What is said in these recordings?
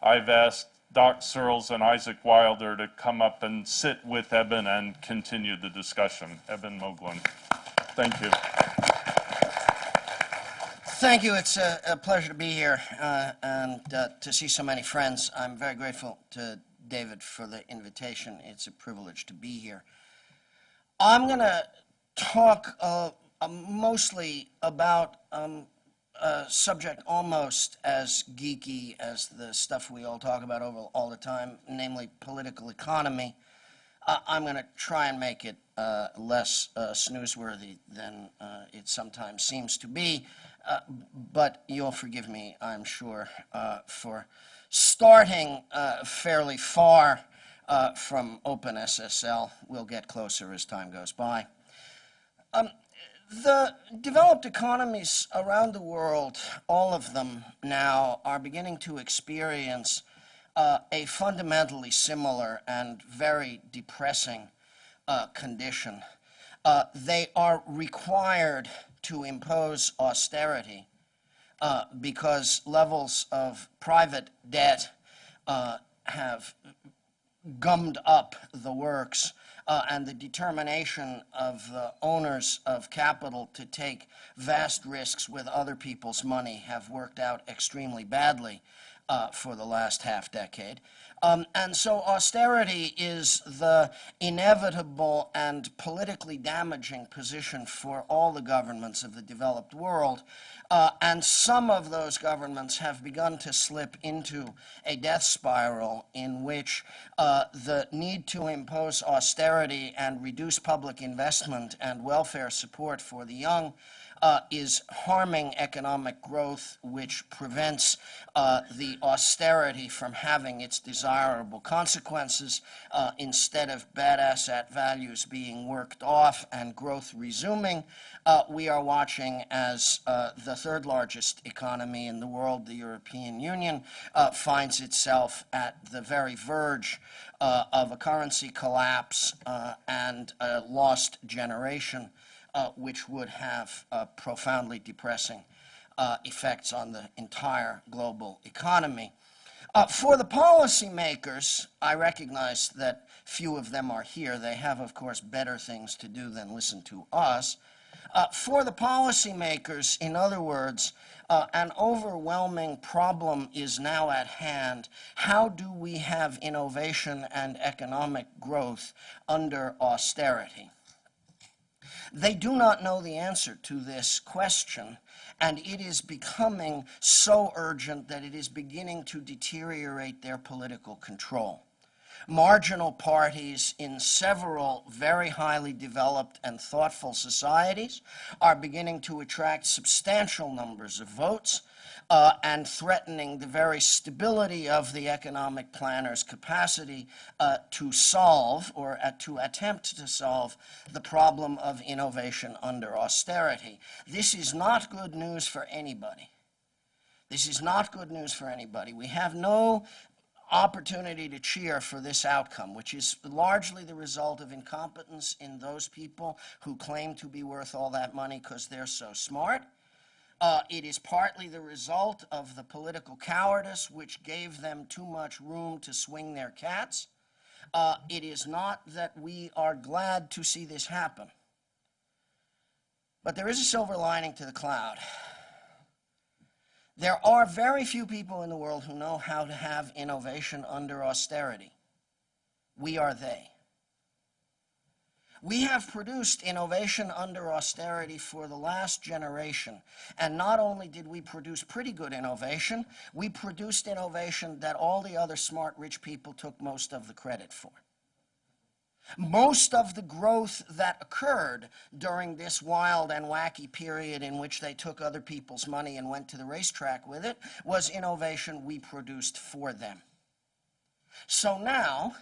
I've asked Doc Searls and Isaac Wilder to come up and sit with Eben and continue the discussion. Eben Moglen. Thank you. Thank you. It's a, a pleasure to be here uh, and uh, to see so many friends. I'm very grateful to David for the invitation. It's a privilege to be here. I'm going to talk uh, uh, mostly about um, a subject almost as geeky as the stuff we all talk about over all the time, namely political economy. Uh, I'm going to try and make it uh, less uh, snoozeworthy than uh, it sometimes seems to be, uh, but you'll forgive me, I'm sure, for starting fairly far from OpenSSL. We'll get closer as time goes by. Um, the developed economies around the world, all of them now, are beginning to experience uh, a fundamentally similar and very depressing uh, condition. Uh, they are required to impose austerity uh, because levels of private debt uh, have gummed up the works uh, and the determination of the owners of capital to take vast risks with other people's money have worked out extremely badly uh, for the last half decade. Um, and so austerity is the inevitable and politically damaging position for all the governments of the developed world. Uh, and some of those governments have begun to slip into a death spiral in which uh, the need to impose austerity and reduce public investment and welfare support for the young uh, is harming economic growth, which prevents uh, the austerity from having its desirable consequences. Uh, instead of bad asset values being worked off and growth resuming, uh, we are watching as uh, the third largest economy in the world, the European Union, uh, finds itself at the very verge of a currency collapse and a lost generation uh, which would have uh, profoundly depressing uh, effects on the entire global economy. Uh, for the policymakers, I recognize that few of them are here. They have, of course, better things to do than listen to us. Uh, for the policymakers, in other words, uh, an overwhelming problem is now at hand. How do we have innovation and economic growth under austerity? They do not know the answer to this question, and it is becoming so urgent that it is beginning to deteriorate their political control. Marginal parties in several very highly developed and thoughtful societies are beginning to attract substantial numbers of votes uh, and threatening the very stability of the economic planner's capacity uh, to solve or uh, to attempt to solve the problem of innovation under austerity. This is not good news for anybody. This is not good news for anybody. We have no opportunity to cheer for this outcome, which is largely the result of incompetence in those people who claim to be worth all that money because they're so smart uh, it is partly the result of the political cowardice which gave them too much room to swing their cats. Uh, it is not that we are glad to see this happen. But there is a silver lining to the cloud. There are very few people in the world who know how to have innovation under austerity. We are they. We have produced innovation under austerity for the last generation. And not only did we produce pretty good innovation, we produced innovation that all the other smart rich people took most of the credit for. Most of the growth that occurred during this wild and wacky period in which they took other people's money and went to the racetrack with it was innovation we produced for them. So now,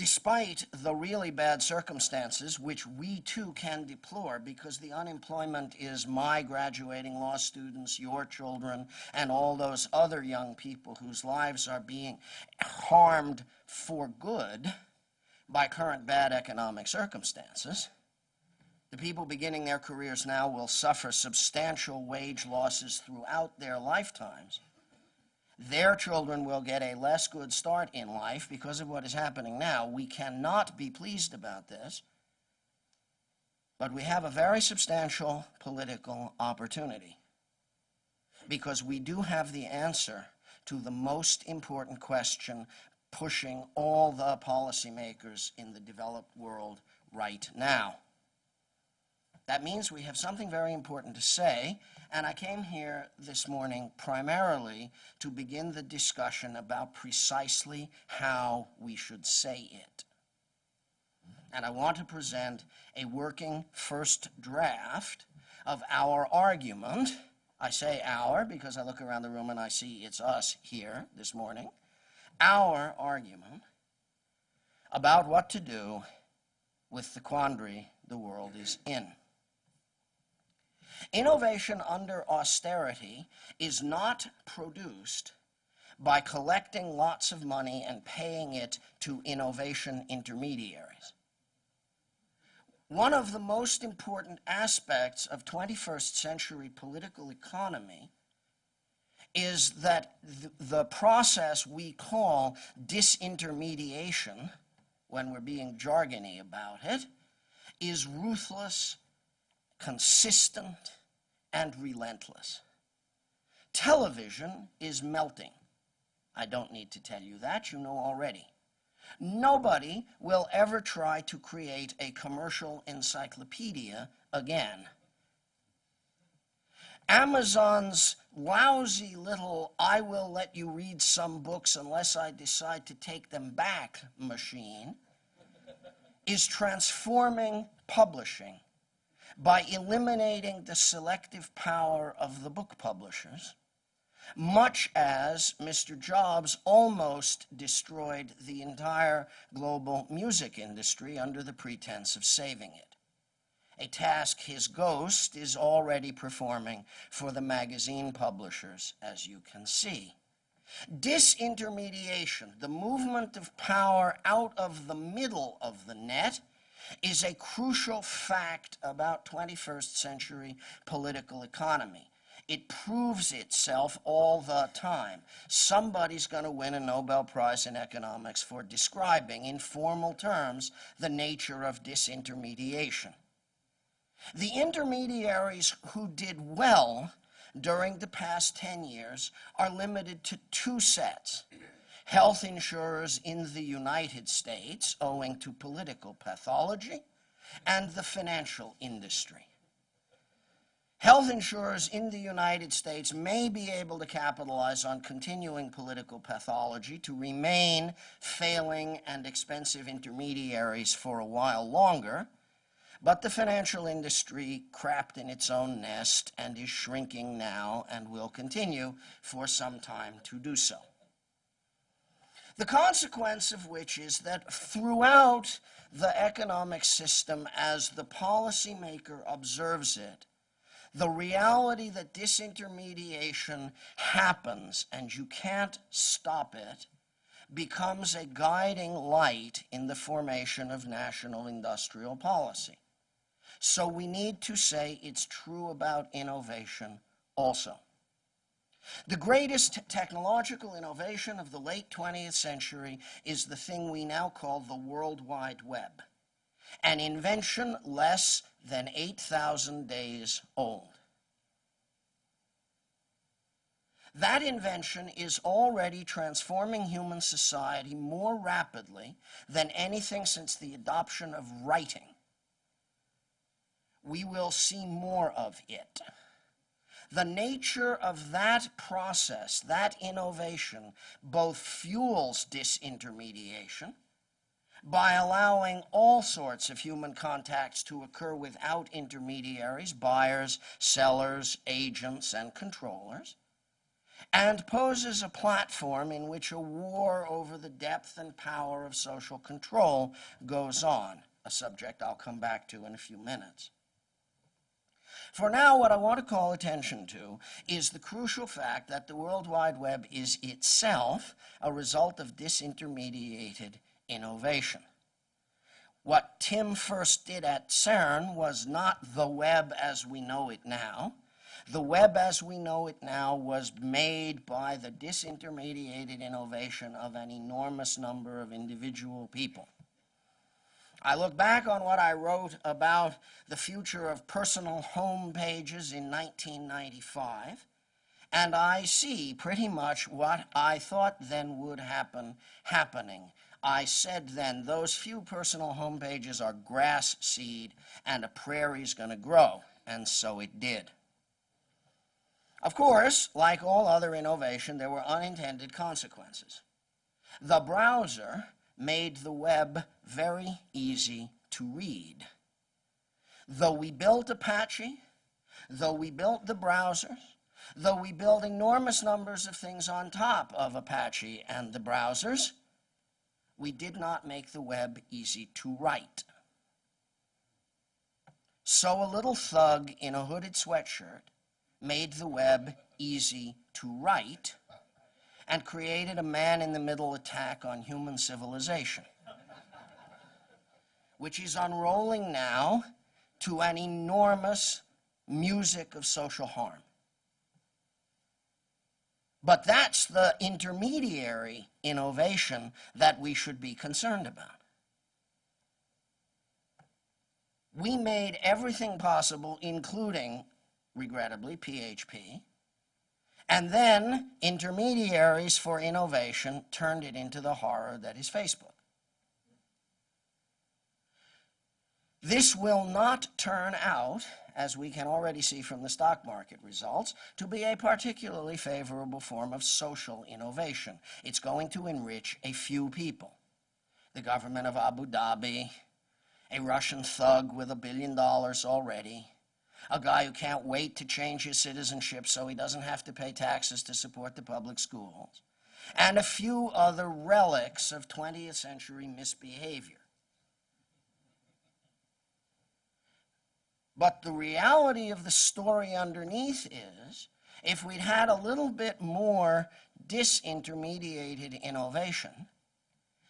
despite the really bad circumstances, which we too can deplore because the unemployment is my graduating law students, your children, and all those other young people whose lives are being harmed for good by current bad economic circumstances. The people beginning their careers now will suffer substantial wage losses throughout their lifetimes. Their children will get a less good start in life because of what is happening now. We cannot be pleased about this, but we have a very substantial political opportunity because we do have the answer to the most important question pushing all the policymakers in the developed world right now. That means we have something very important to say, and I came here this morning primarily to begin the discussion about precisely how we should say it. And I want to present a working first draft of our argument. I say our because I look around the room and I see it's us here this morning. Our argument about what to do with the quandary the world is in. Innovation under austerity is not produced by collecting lots of money and paying it to innovation intermediaries. One of the most important aspects of 21st century political economy is that th the process we call disintermediation, when we're being jargony about it, is ruthless consistent, and relentless. Television is melting. I don't need to tell you that, you know already. Nobody will ever try to create a commercial encyclopedia again. Amazon's lousy little I will let you read some books unless I decide to take them back machine is transforming publishing by eliminating the selective power of the book publishers, much as Mr. Jobs almost destroyed the entire global music industry under the pretense of saving it. A task his ghost is already performing for the magazine publishers, as you can see. Disintermediation, the movement of power out of the middle of the net, is a crucial fact about 21st century political economy. It proves itself all the time. Somebody's going to win a Nobel Prize in economics for describing in formal terms the nature of disintermediation. The intermediaries who did well during the past 10 years are limited to two sets health insurers in the United States owing to political pathology, and the financial industry. Health insurers in the United States may be able to capitalize on continuing political pathology to remain failing and expensive intermediaries for a while longer, but the financial industry crapped in its own nest and is shrinking now and will continue for some time to do so. The consequence of which is that throughout the economic system, as the policymaker observes it, the reality that disintermediation happens and you can't stop it becomes a guiding light in the formation of national industrial policy. So we need to say it's true about innovation also. The greatest technological innovation of the late 20th century is the thing we now call the World Wide Web, an invention less than 8,000 days old. That invention is already transforming human society more rapidly than anything since the adoption of writing. We will see more of it the nature of that process, that innovation, both fuels disintermediation by allowing all sorts of human contacts to occur without intermediaries, buyers, sellers, agents, and controllers, and poses a platform in which a war over the depth and power of social control goes on, a subject I'll come back to in a few minutes. For now, what I want to call attention to is the crucial fact that the World Wide Web is itself a result of disintermediated innovation. What Tim first did at CERN was not the web as we know it now, The web as we know it now was made by the disintermediated innovation of an enormous number of individual people. I look back on what I wrote about the future of personal home pages in 1995, and I see pretty much what I thought then would happen happening. I said then, those few personal home pages are grass seed, and a prairie's going to grow, and so it did. Of course, like all other innovation, there were unintended consequences. The browser made the web very easy to read. Though we built Apache, though we built the browsers, though we built enormous numbers of things on top of Apache and the browsers, we did not make the web easy to write. So a little thug in a hooded sweatshirt made the web easy to write and created a man-in-the-middle attack on human civilization, which is unrolling now to an enormous music of social harm. But that's the intermediary innovation that we should be concerned about. We made everything possible, including, regrettably, PHP, and then intermediaries for innovation turned it into the horror that is Facebook. This will not turn out, as we can already see from the stock market results, to be a particularly favorable form of social innovation. It's going to enrich a few people. The government of Abu Dhabi, a Russian thug with a billion dollars already, a guy who can't wait to change his citizenship so he doesn't have to pay taxes to support the public schools, and a few other relics of 20th century misbehavior. But the reality of the story underneath is if we'd had a little bit more disintermediated innovation,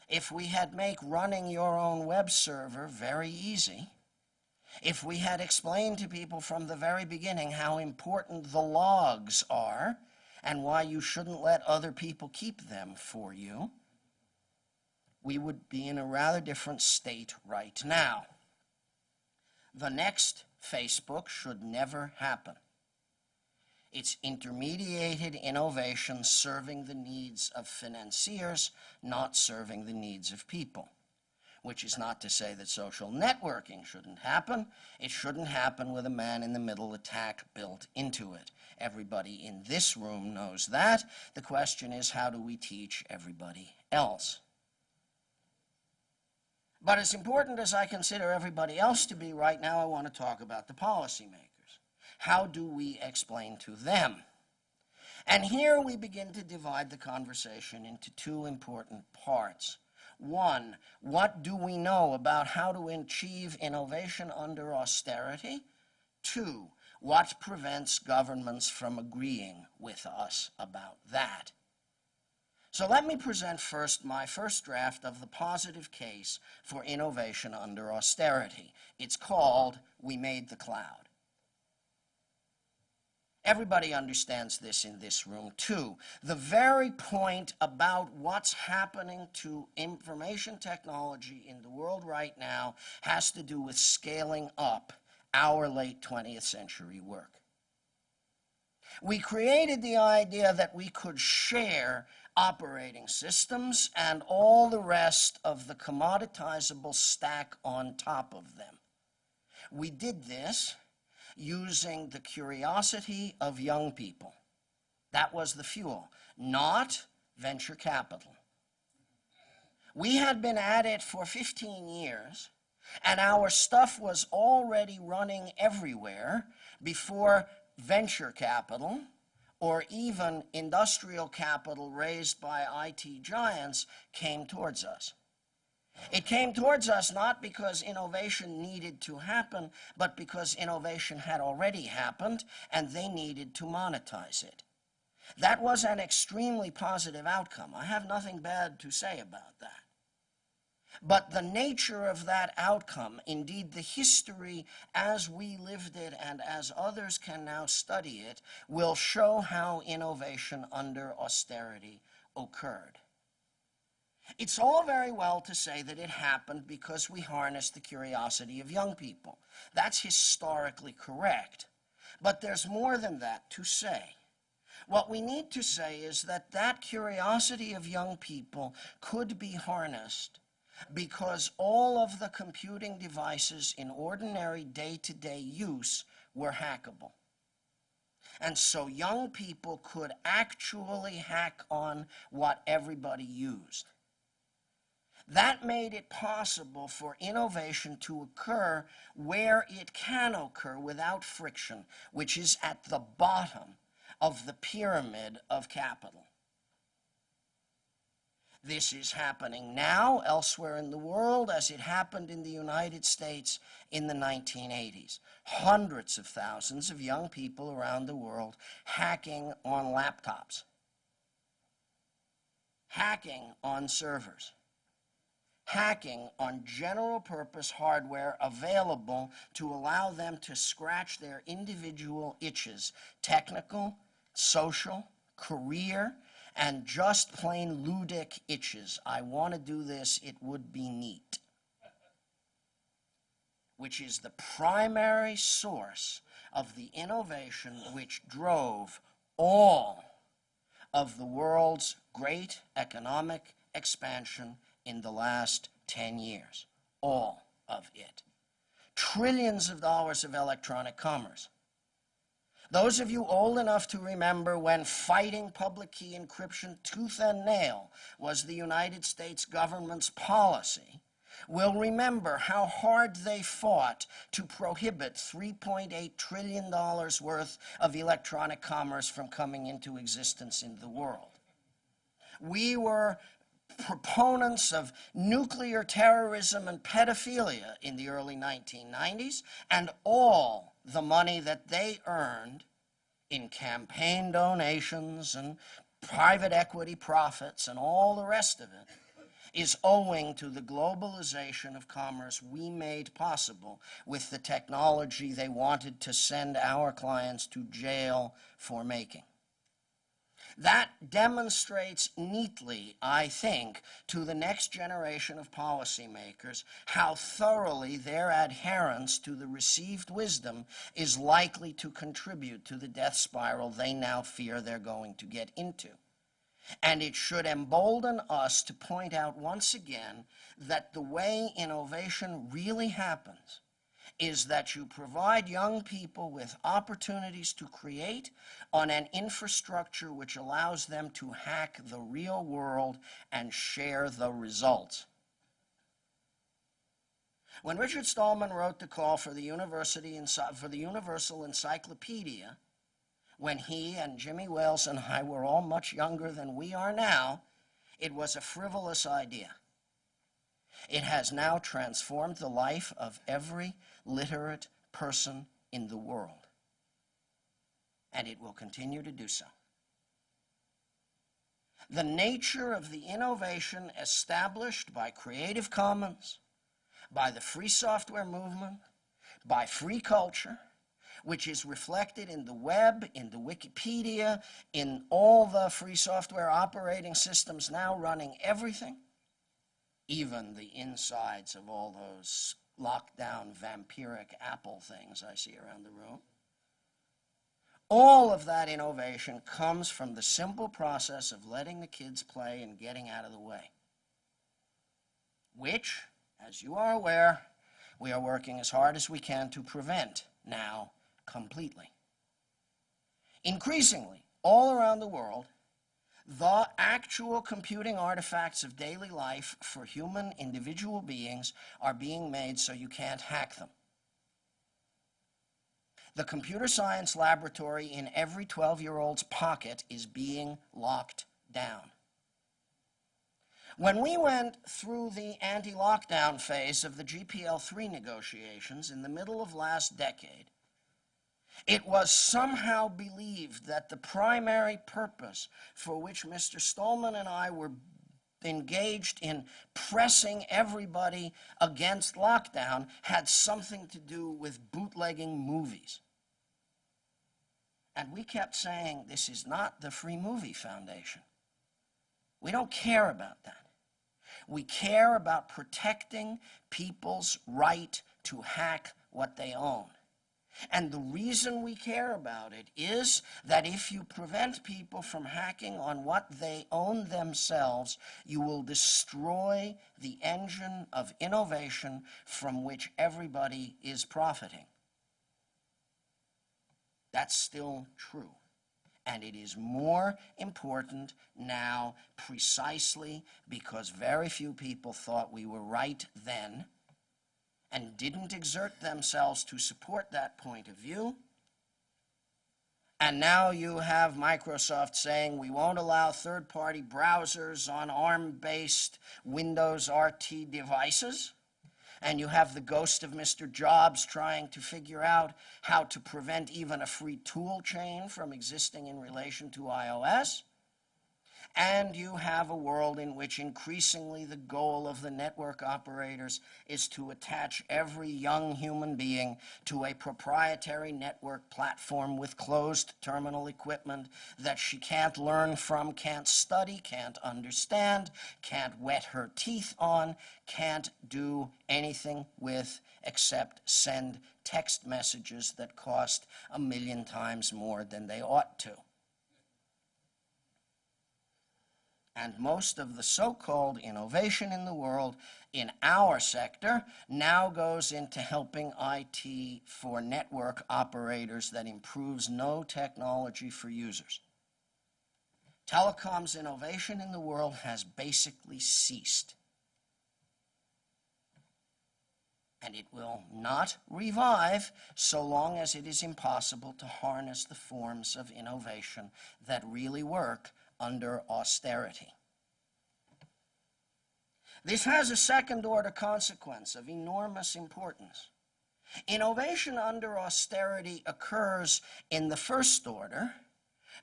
if we had make running your own web server very easy, if we had explained to people from the very beginning how important the logs are and why you shouldn't let other people keep them for you, we would be in a rather different state right now. The next Facebook should never happen. It's intermediated innovation serving the needs of financiers, not serving the needs of people which is not to say that social networking shouldn't happen. It shouldn't happen with a man-in-the-middle attack built into it. Everybody in this room knows that. The question is, how do we teach everybody else? But as important as I consider everybody else to be right now, I want to talk about the policymakers. How do we explain to them? And here we begin to divide the conversation into two important parts. One, what do we know about how to achieve innovation under austerity? Two, what prevents governments from agreeing with us about that? So let me present first my first draft of the positive case for innovation under austerity. It's called We Made the Cloud. Everybody understands this in this room too. The very point about what's happening to information technology in the world right now has to do with scaling up our late 20th century work. We created the idea that we could share operating systems and all the rest of the commoditizable stack on top of them. We did this using the curiosity of young people. That was the fuel, not venture capital. We had been at it for 15 years, and our stuff was already running everywhere before venture capital or even industrial capital raised by IT giants came towards us. It came towards us not because innovation needed to happen, but because innovation had already happened and they needed to monetize it. That was an extremely positive outcome. I have nothing bad to say about that. But the nature of that outcome, indeed the history as we lived it and as others can now study it, will show how innovation under austerity occurred. It's all very well to say that it happened because we harnessed the curiosity of young people. That's historically correct. But there's more than that to say. What we need to say is that that curiosity of young people could be harnessed because all of the computing devices in ordinary day-to-day use were hackable. And so young people could actually hack on what everybody used. That made it possible for innovation to occur where it can occur without friction, which is at the bottom of the pyramid of capital. This is happening now elsewhere in the world as it happened in the United States in the 1980s. Hundreds of thousands of young people around the world hacking on laptops, hacking on servers, hacking on general purpose hardware available to allow them to scratch their individual itches, technical, social, career, and just plain ludic itches. I want to do this, it would be neat. Which is the primary source of the innovation which drove all of the world's great economic expansion in the last 10 years. All of it. Trillions of dollars of electronic commerce. Those of you old enough to remember when fighting public key encryption tooth and nail was the United States government's policy will remember how hard they fought to prohibit $3.8 trillion worth of electronic commerce from coming into existence in the world. We were proponents of nuclear terrorism and pedophilia in the early 1990s, and all the money that they earned in campaign donations and private equity profits and all the rest of it is owing to the globalization of commerce we made possible with the technology they wanted to send our clients to jail for making. That demonstrates neatly, I think, to the next generation of policymakers how thoroughly their adherence to the received wisdom is likely to contribute to the death spiral they now fear they're going to get into. And it should embolden us to point out once again that the way innovation really happens is that you provide young people with opportunities to create on an infrastructure which allows them to hack the real world and share the results. When Richard Stallman wrote the call for the, University for the Universal Encyclopedia, when he and Jimmy Wales and I were all much younger than we are now, it was a frivolous idea. It has now transformed the life of every literate person in the world. And it will continue to do so. The nature of the innovation established by Creative Commons, by the free software movement, by free culture, which is reflected in the web, in the Wikipedia, in all the free software operating systems now running everything, even the insides of all those lockdown vampiric apple things I see around the room. All of that innovation comes from the simple process of letting the kids play and getting out of the way, which, as you are aware, we are working as hard as we can to prevent now completely. Increasingly, all around the world, the actual computing artifacts of daily life for human individual beings are being made so you can't hack them. The computer science laboratory in every 12-year-old's pocket is being locked down. When we went through the anti-lockdown phase of the GPL3 negotiations in the middle of last decade, it was somehow believed that the primary purpose for which Mr. Stallman and I were engaged in pressing everybody against lockdown had something to do with bootlegging movies. And we kept saying, this is not the Free Movie Foundation. We don't care about that. We care about protecting people's right to hack what they own. And the reason we care about it is that if you prevent people from hacking on what they own themselves, you will destroy the engine of innovation from which everybody is profiting. That's still true. And it is more important now precisely because very few people thought we were right then and didn't exert themselves to support that point of view. And now you have Microsoft saying we won't allow third party browsers on ARM based Windows RT devices. And you have the ghost of Mr. Jobs trying to figure out how to prevent even a free tool chain from existing in relation to iOS. And you have a world in which increasingly the goal of the network operators is to attach every young human being to a proprietary network platform with closed terminal equipment that she can't learn from, can't study, can't understand, can't wet her teeth on, can't do anything with except send text messages that cost a million times more than they ought to. And most of the so-called innovation in the world in our sector now goes into helping IT for network operators that improves no technology for users. Telecoms innovation in the world has basically ceased. And it will not revive so long as it is impossible to harness the forms of innovation that really work under austerity. This has a second order consequence of enormous importance. Innovation under austerity occurs in the first order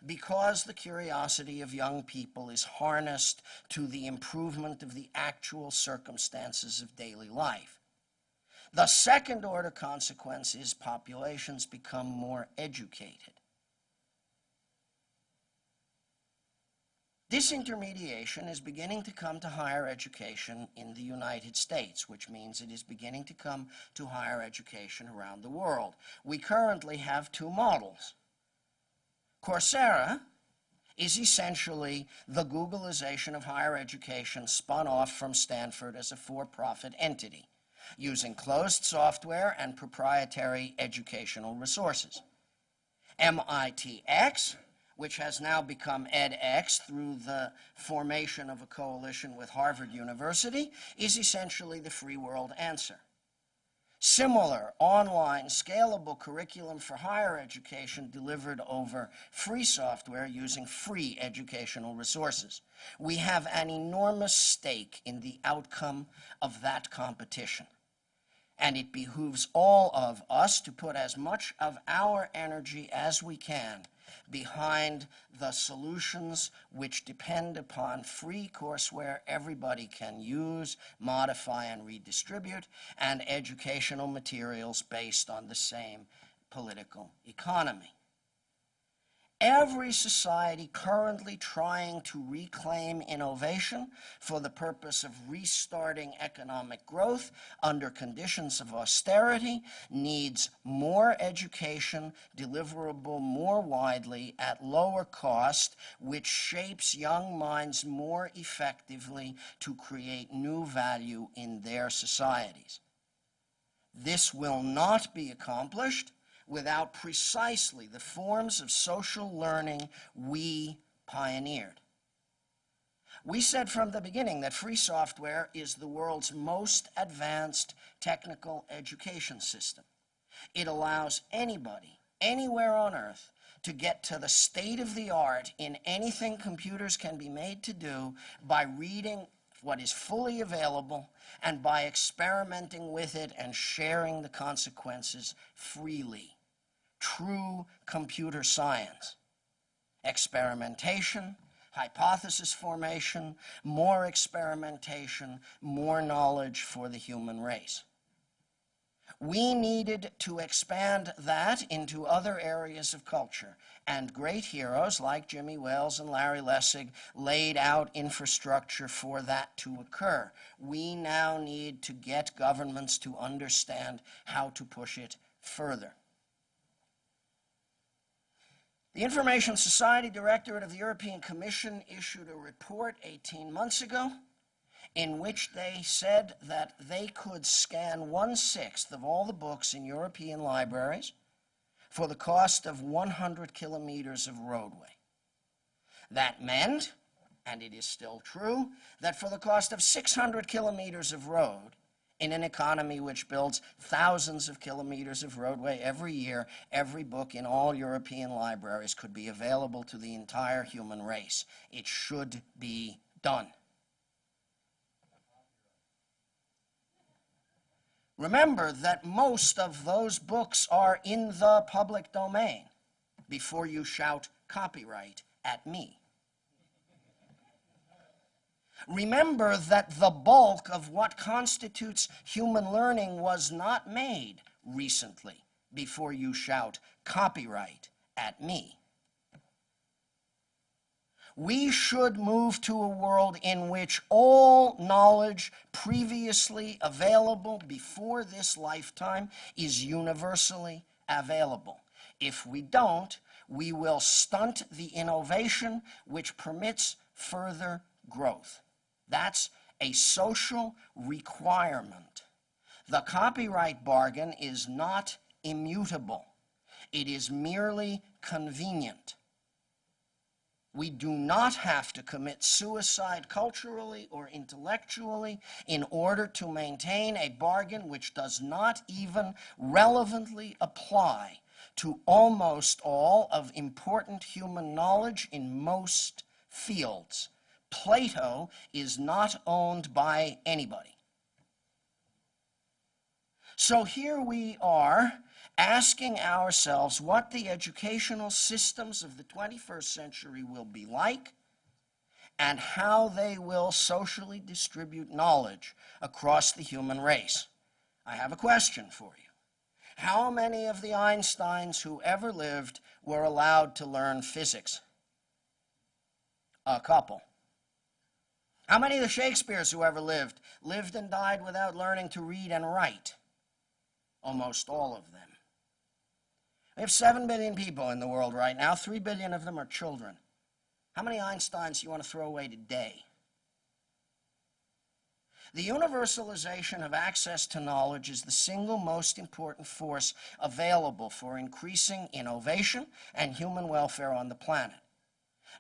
because the curiosity of young people is harnessed to the improvement of the actual circumstances of daily life. The second order consequence is populations become more educated. Disintermediation is beginning to come to higher education in the United States, which means it is beginning to come to higher education around the world. We currently have two models. Coursera is essentially the Googleization of higher education spun off from Stanford as a for-profit entity, using closed software and proprietary educational resources. MITx which has now become edX through the formation of a coalition with Harvard University, is essentially the free world answer. Similar online scalable curriculum for higher education delivered over free software using free educational resources. We have an enormous stake in the outcome of that competition. And it behooves all of us to put as much of our energy as we can behind the solutions which depend upon free courseware everybody can use, modify, and redistribute, and educational materials based on the same political economy. Every society currently trying to reclaim innovation for the purpose of restarting economic growth under conditions of austerity needs more education deliverable more widely at lower cost, which shapes young minds more effectively to create new value in their societies. This will not be accomplished without precisely the forms of social learning we pioneered. We said from the beginning that free software is the world's most advanced technical education system. It allows anybody, anywhere on earth, to get to the state of the art in anything computers can be made to do by reading what is fully available and by experimenting with it and sharing the consequences freely true computer science. Experimentation, hypothesis formation, more experimentation, more knowledge for the human race. We needed to expand that into other areas of culture, and great heroes like Jimmy Wales and Larry Lessig laid out infrastructure for that to occur. We now need to get governments to understand how to push it further. The Information Society Directorate of the European Commission issued a report 18 months ago in which they said that they could scan one sixth of all the books in European libraries for the cost of 100 kilometers of roadway. That meant, and it is still true, that for the cost of 600 kilometers of road, in an economy which builds thousands of kilometers of roadway every year, every book in all European libraries could be available to the entire human race. It should be done. Remember that most of those books are in the public domain before you shout copyright at me. Remember that the bulk of what constitutes human learning was not made recently before you shout copyright at me. We should move to a world in which all knowledge previously available before this lifetime is universally available. If we don't, we will stunt the innovation which permits further growth. That's a social requirement. The copyright bargain is not immutable. It is merely convenient. We do not have to commit suicide culturally or intellectually in order to maintain a bargain which does not even relevantly apply to almost all of important human knowledge in most fields. Plato is not owned by anybody. So here we are asking ourselves what the educational systems of the 21st century will be like and how they will socially distribute knowledge across the human race. I have a question for you. How many of the Einsteins who ever lived were allowed to learn physics? A couple. How many of the Shakespeares who ever lived lived and died without learning to read and write? Almost all of them. We have 7 billion people in the world right now. 3 billion of them are children. How many Einsteins do you want to throw away today? The universalization of access to knowledge is the single most important force available for increasing innovation and human welfare on the planet.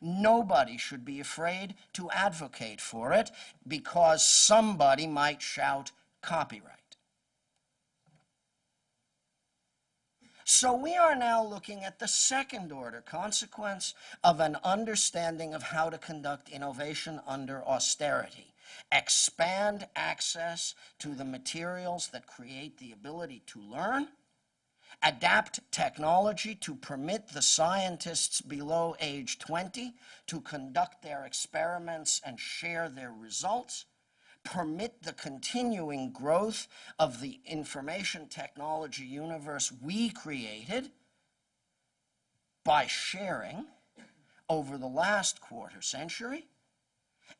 Nobody should be afraid to advocate for it because somebody might shout copyright. So we are now looking at the second order consequence of an understanding of how to conduct innovation under austerity. Expand access to the materials that create the ability to learn, adapt technology to permit the scientists below age 20 to conduct their experiments and share their results, permit the continuing growth of the information technology universe we created by sharing over the last quarter century,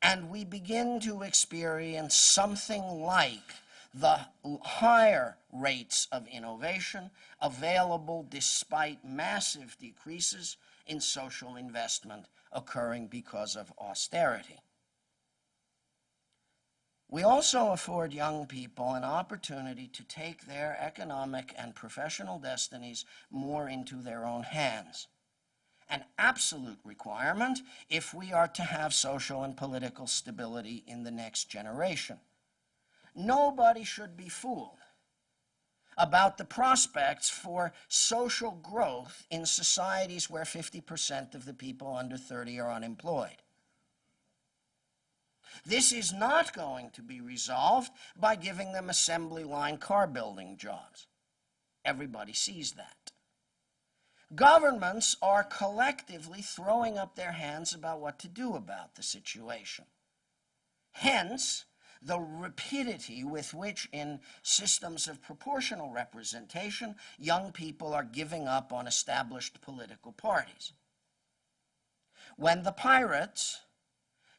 and we begin to experience something like the higher rates of innovation available despite massive decreases in social investment occurring because of austerity. We also afford young people an opportunity to take their economic and professional destinies more into their own hands. An absolute requirement if we are to have social and political stability in the next generation. Nobody should be fooled about the prospects for social growth in societies where 50% of the people under 30 are unemployed. This is not going to be resolved by giving them assembly line car building jobs. Everybody sees that. Governments are collectively throwing up their hands about what to do about the situation. Hence, the rapidity with which, in systems of proportional representation, young people are giving up on established political parties. When the pirates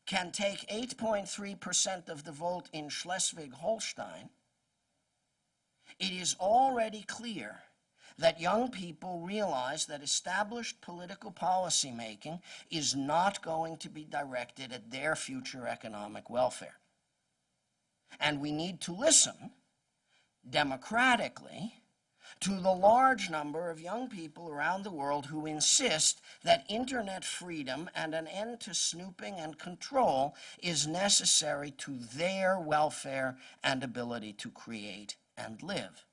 can take 8.3% of the vote in Schleswig Holstein, it is already clear that young people realize that established political policy making is not going to be directed at their future economic welfare. And we need to listen democratically to the large number of young people around the world who insist that internet freedom and an end to snooping and control is necessary to their welfare and ability to create and live.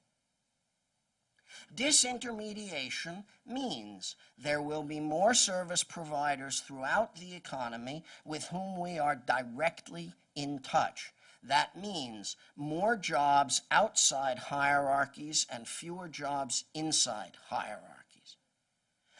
Disintermediation means there will be more service providers throughout the economy with whom we are directly in touch. That means more jobs outside hierarchies and fewer jobs inside hierarchies.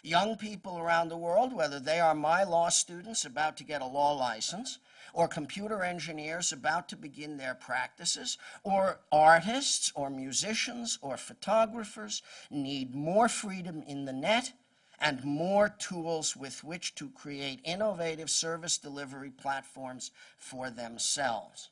Young people around the world, whether they are my law students about to get a law license, or computer engineers about to begin their practices, or artists, or musicians, or photographers, need more freedom in the net and more tools with which to create innovative service delivery platforms for themselves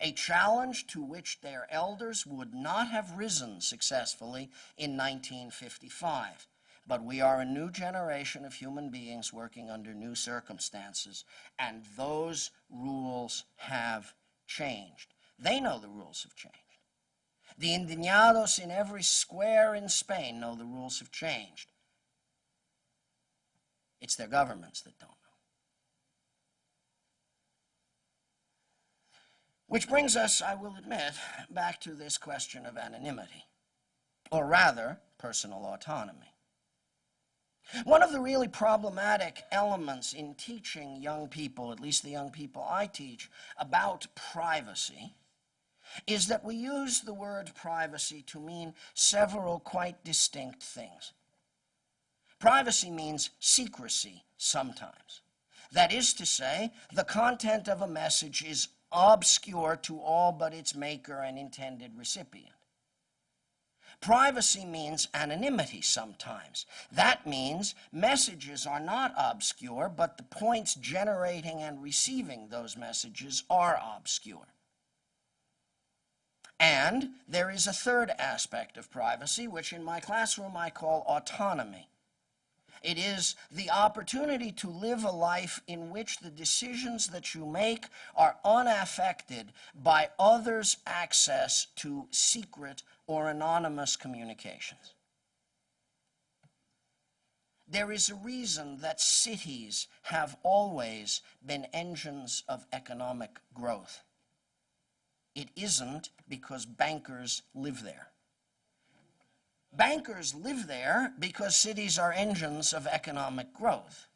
a challenge to which their elders would not have risen successfully in 1955. But we are a new generation of human beings working under new circumstances, and those rules have changed. They know the rules have changed. The indignados in every square in Spain know the rules have changed. It's their governments that don't. Which brings us, I will admit, back to this question of anonymity, or rather, personal autonomy. One of the really problematic elements in teaching young people, at least the young people I teach, about privacy is that we use the word privacy to mean several quite distinct things. Privacy means secrecy sometimes. That is to say, the content of a message is obscure to all but its maker and intended recipient. Privacy means anonymity sometimes. That means messages are not obscure, but the points generating and receiving those messages are obscure. And there is a third aspect of privacy, which in my classroom I call autonomy. It is the opportunity to live a life in which the decisions that you make are unaffected by others' access to secret or anonymous communications. There is a reason that cities have always been engines of economic growth. It isn't because bankers live there. Bankers live there because cities are engines of economic growth.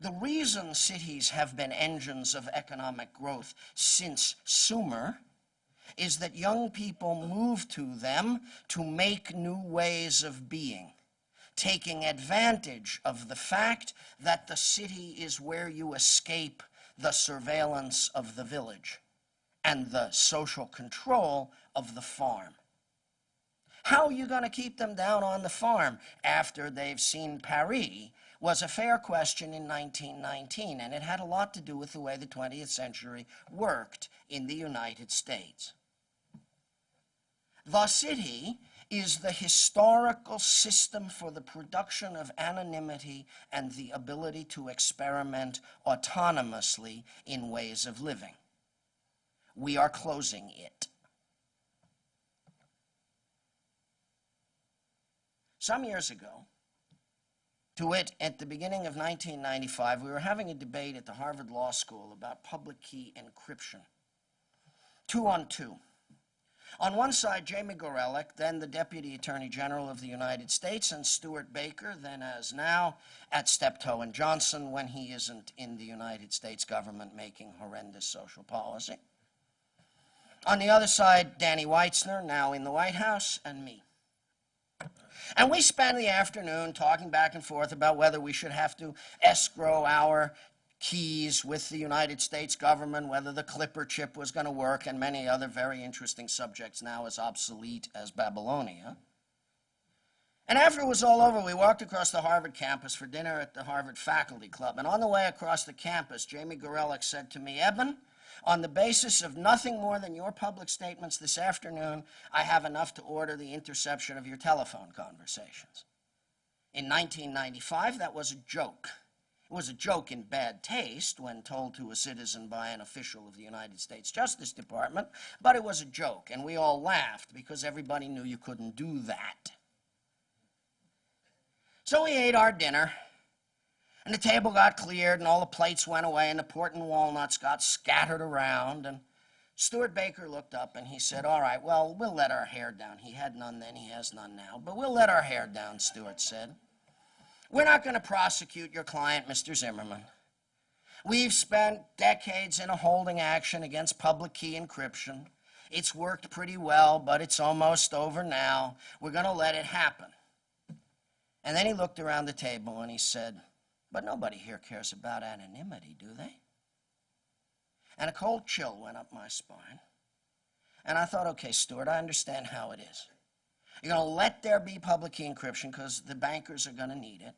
The reason cities have been engines of economic growth since Sumer is that young people move to them to make new ways of being, taking advantage of the fact that the city is where you escape the surveillance of the village and the social control of the farm. How are you going to keep them down on the farm after they've seen Paris was a fair question in 1919, and it had a lot to do with the way the 20th century worked in the United States. The city is the historical system for the production of anonymity and the ability to experiment autonomously in ways of living. We are closing it. Some years ago, to wit, at the beginning of 1995, we were having a debate at the Harvard Law School about public key encryption. Two on two. On one side, Jamie Gorelick, then the Deputy Attorney General of the United States, and Stewart Baker, then as now, at Steptoe and Johnson when he isn't in the United States government making horrendous social policy. On the other side, Danny Weitzner, now in the White House, and me. And we spent the afternoon talking back and forth about whether we should have to escrow our keys with the United States government, whether the Clipper chip was going to work, and many other very interesting subjects now as obsolete as Babylonia. And after it was all over, we walked across the Harvard campus for dinner at the Harvard Faculty Club. And on the way across the campus, Jamie Gorelick said to me, Eben, on the basis of nothing more than your public statements this afternoon, I have enough to order the interception of your telephone conversations. In 1995, that was a joke. It was a joke in bad taste when told to a citizen by an official of the United States Justice Department, but it was a joke, and we all laughed because everybody knew you couldn't do that. So we ate our dinner, and the table got cleared, and all the plates went away, and the port and walnuts got scattered around. And Stewart Baker looked up and he said, All right, well, we'll let our hair down. He had none then, he has none now, but we'll let our hair down, Stewart said. We're not going to prosecute your client, Mr. Zimmermann. We've spent decades in a holding action against public key encryption. It's worked pretty well, but it's almost over now. We're going to let it happen. And then he looked around the table and he said, But nobody here cares about anonymity, do they? And a cold chill went up my spine. And I thought, okay, Stewart, I understand how it is. You're going to let there be public key encryption because the bankers are going to need it.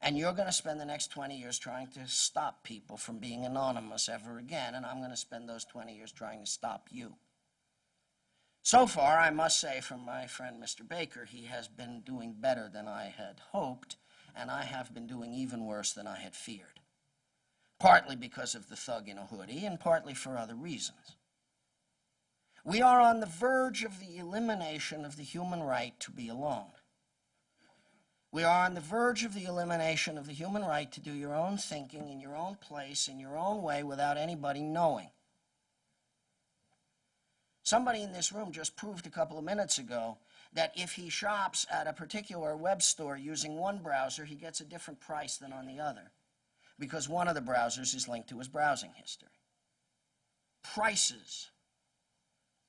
And you're going to spend the next 20 years trying to stop people from being anonymous ever again. And I'm going to spend those 20 years trying to stop you. So far, I must say, from my friend Mr. Baker, he has been doing better than I had hoped, and I have been doing even worse than I had feared. Partly because of the thug in a hoodie, and partly for other reasons. We are on the verge of the elimination of the human right to be alone. We are on the verge of the elimination of the human right to do your own thinking in your own place, in your own way, without anybody knowing. Somebody in this room just proved a couple of minutes ago that if he shops at a particular web store using one browser, he gets a different price than on the other because one of the browsers is linked to his browsing history. Prices,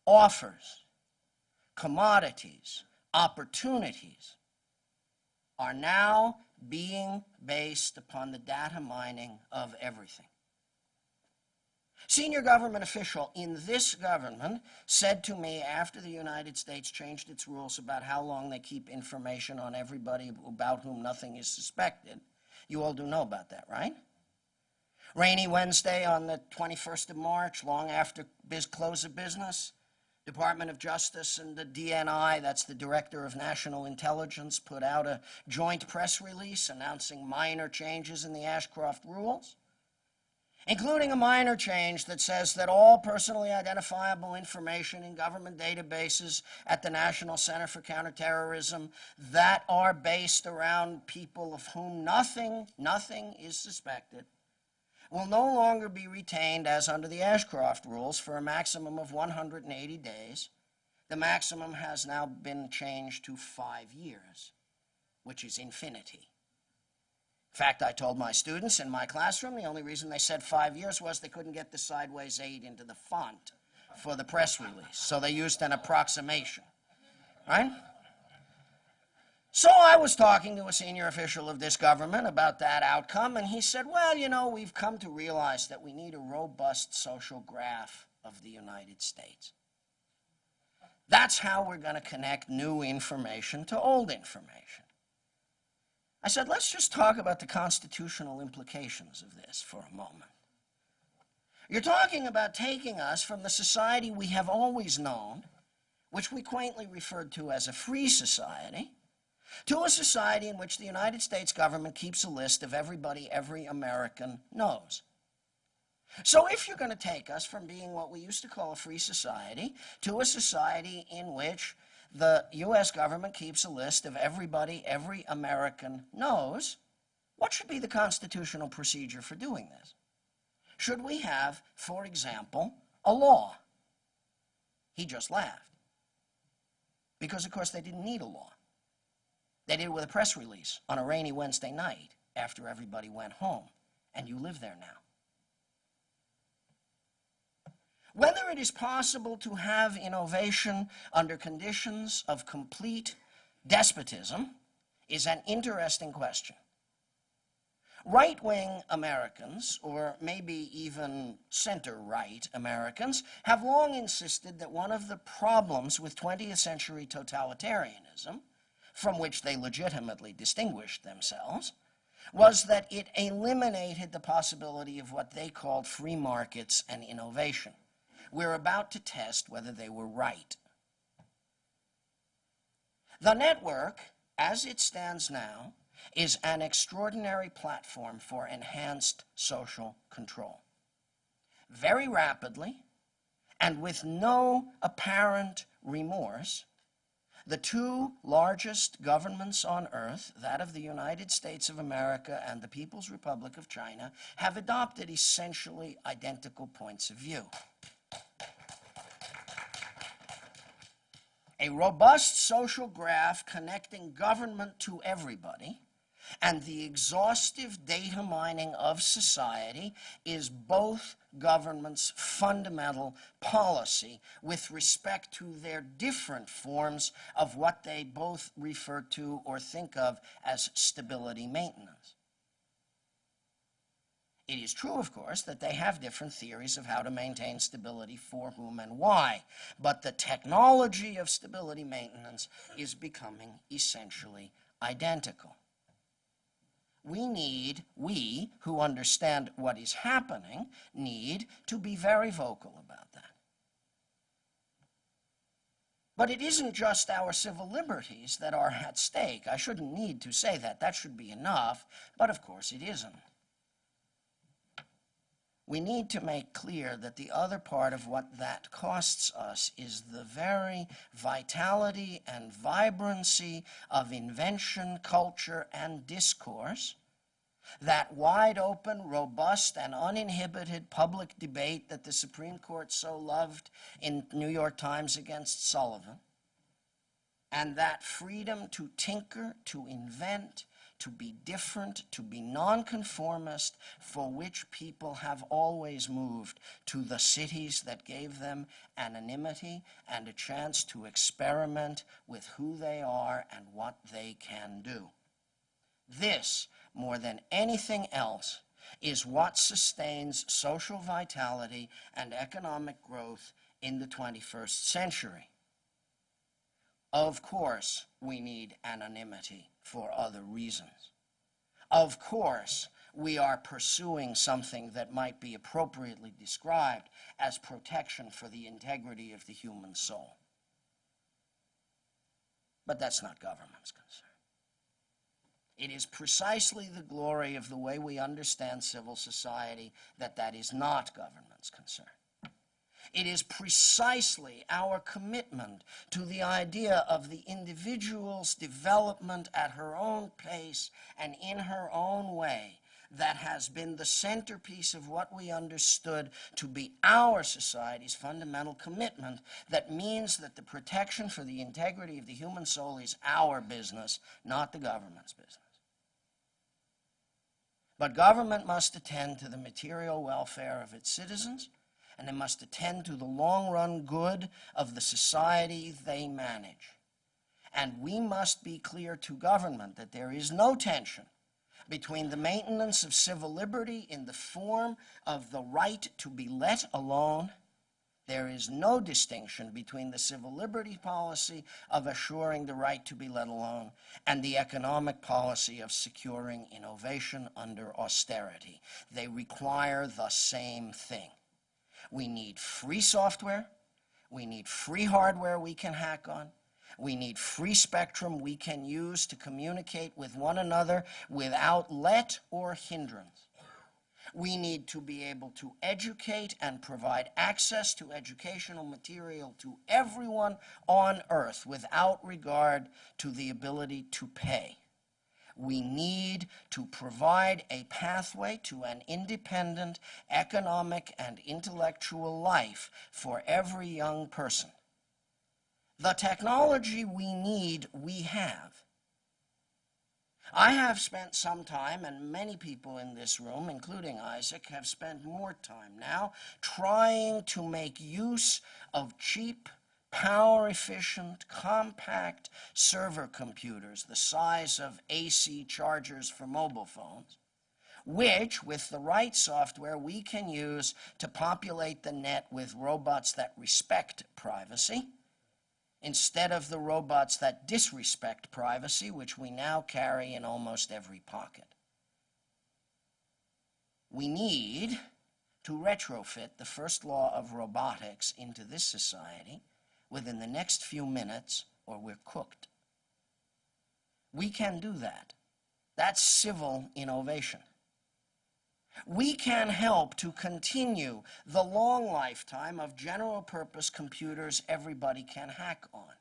offers, commodities, opportunities are now being based upon the data mining of everything. Senior government official in this government said to me after the United States changed its rules about how long they keep information on everybody about whom nothing is suspected. You all do know about that, right? Rainy Wednesday on the 21st of March, long after biz close of business, Department of Justice and the DNI, that's the Director of National Intelligence, put out a joint press release announcing minor changes in the Ashcroft rules including a minor change that says that all personally identifiable information in government databases at the National Center for Counterterrorism that are based around people of whom nothing, nothing is suspected will no longer be retained as under the Ashcroft rules for a maximum of 180 days. The maximum has now been changed to five years, which is infinity. In fact, I told my students in my classroom the only reason they said five years was they couldn't get the sideways eight into the font for the press release. So they used an approximation, right? So I was talking to a senior official of this government about that outcome, and he said, well, you know, we've come to realize that we need a robust social graph of the United States. That's how we're going to connect new information to old information. I said, let's just talk about the constitutional implications of this for a moment. You're talking about taking us from the society we have always known, which we quaintly referred to as a free society, to a society in which the United States government keeps a list of everybody every American knows. So if you're going to take us from being what we used to call a free society to a society in which the U.S. government keeps a list of everybody every American knows, what should be the constitutional procedure for doing this? Should we have, for example, a law? He just laughed. Because, of course, they didn't need a law. They did it with a press release on a rainy Wednesday night after everybody went home, and you live there now. Whether it is possible to have innovation under conditions of complete despotism is an interesting question. Right wing Americans, or maybe even center right Americans, have long insisted that one of the problems with 20th century totalitarianism, from which they legitimately distinguished themselves, was that it eliminated the possibility of what they called free markets and innovation. We're about to test whether they were right. The network, as it stands now, is an extraordinary platform for enhanced social control. Very rapidly, and with no apparent remorse, the two largest governments on earth, that of the United States of America and the People's Republic of China, have adopted essentially identical points of view. A robust social graph connecting government to everybody and the exhaustive data mining of society is both governments' fundamental policy with respect to their different forms of what they both refer to or think of as stability maintenance. It is true, of course, that they have different theories of how to maintain stability for whom and why, but the technology of stability maintenance is becoming essentially identical we need, we who understand what is happening, need to be very vocal about that. But it isn't just our civil liberties that are at stake. I shouldn't need to say that. That should be enough. But of course it isn't. We need to make clear that the other part of what that costs us is the very vitality and vibrancy of invention, culture, and discourse, that wide open, robust, and uninhibited public debate that the Supreme Court so loved in New York Times against Sullivan, and that freedom to tinker, to invent, to be different, to be nonconformist, for which people have always moved to the cities that gave them anonymity and a chance to experiment with who they are and what they can do. This, more than anything else, is what sustains social vitality and economic growth in the 21st century. Of course, we need anonymity for other reasons. Of course, we are pursuing something that might be appropriately described as protection for the integrity of the human soul. But that's not government's concern. It is precisely the glory of the way we understand civil society that that is not government's concern. It is precisely our commitment to the idea of the individual's development at her own pace and in her own way that has been the centerpiece of what we understood to be our society's fundamental commitment that means that the protection for the integrity of the human soul is our business, not the government's business. But government must attend to the material welfare of its citizens and they must attend to the long run good of the society they manage. And we must be clear to government that there is no tension between the maintenance of civil liberty in the form of the right to be let alone. There is no distinction between the civil liberty policy of assuring the right to be let alone and the economic policy of securing innovation under austerity. They require the same thing. We need free software. We need free hardware we can hack on. We need free spectrum we can use to communicate with one another without let or hindrance. We need to be able to educate and provide access to educational material to everyone on earth without regard to the ability to pay we need to provide a pathway to an independent economic and intellectual life for every young person. The technology we need, we have. I have spent some time, and many people in this room, including Isaac, have spent more time now trying to make use of cheap power efficient, compact server computers the size of AC chargers for mobile phones, which, with the right software, we can use to populate the net with robots that respect privacy instead of the robots that disrespect privacy, which we now carry in almost every pocket. We need to retrofit the first law of robotics into this society within the next few minutes, or we're cooked. We can do that. That's civil innovation. We can help to continue the long lifetime of general purpose computers everybody can hack on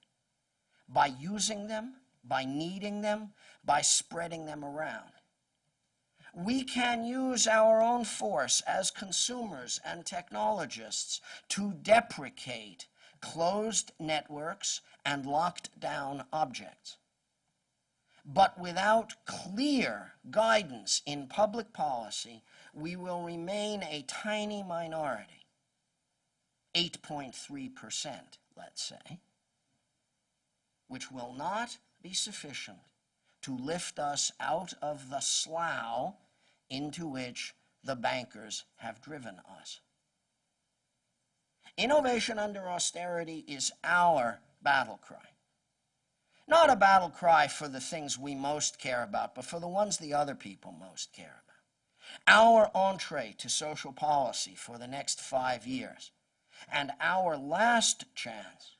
by using them, by needing them, by spreading them around. We can use our own force as consumers and technologists to deprecate closed networks and locked down objects. But without clear guidance in public policy, we will remain a tiny minority, 8.3%, let's say, which will not be sufficient to lift us out of the slough into which the bankers have driven us. Innovation under austerity is our battle cry. Not a battle cry for the things we most care about, but for the ones the other people most care about. Our entree to social policy for the next five years, and our last chance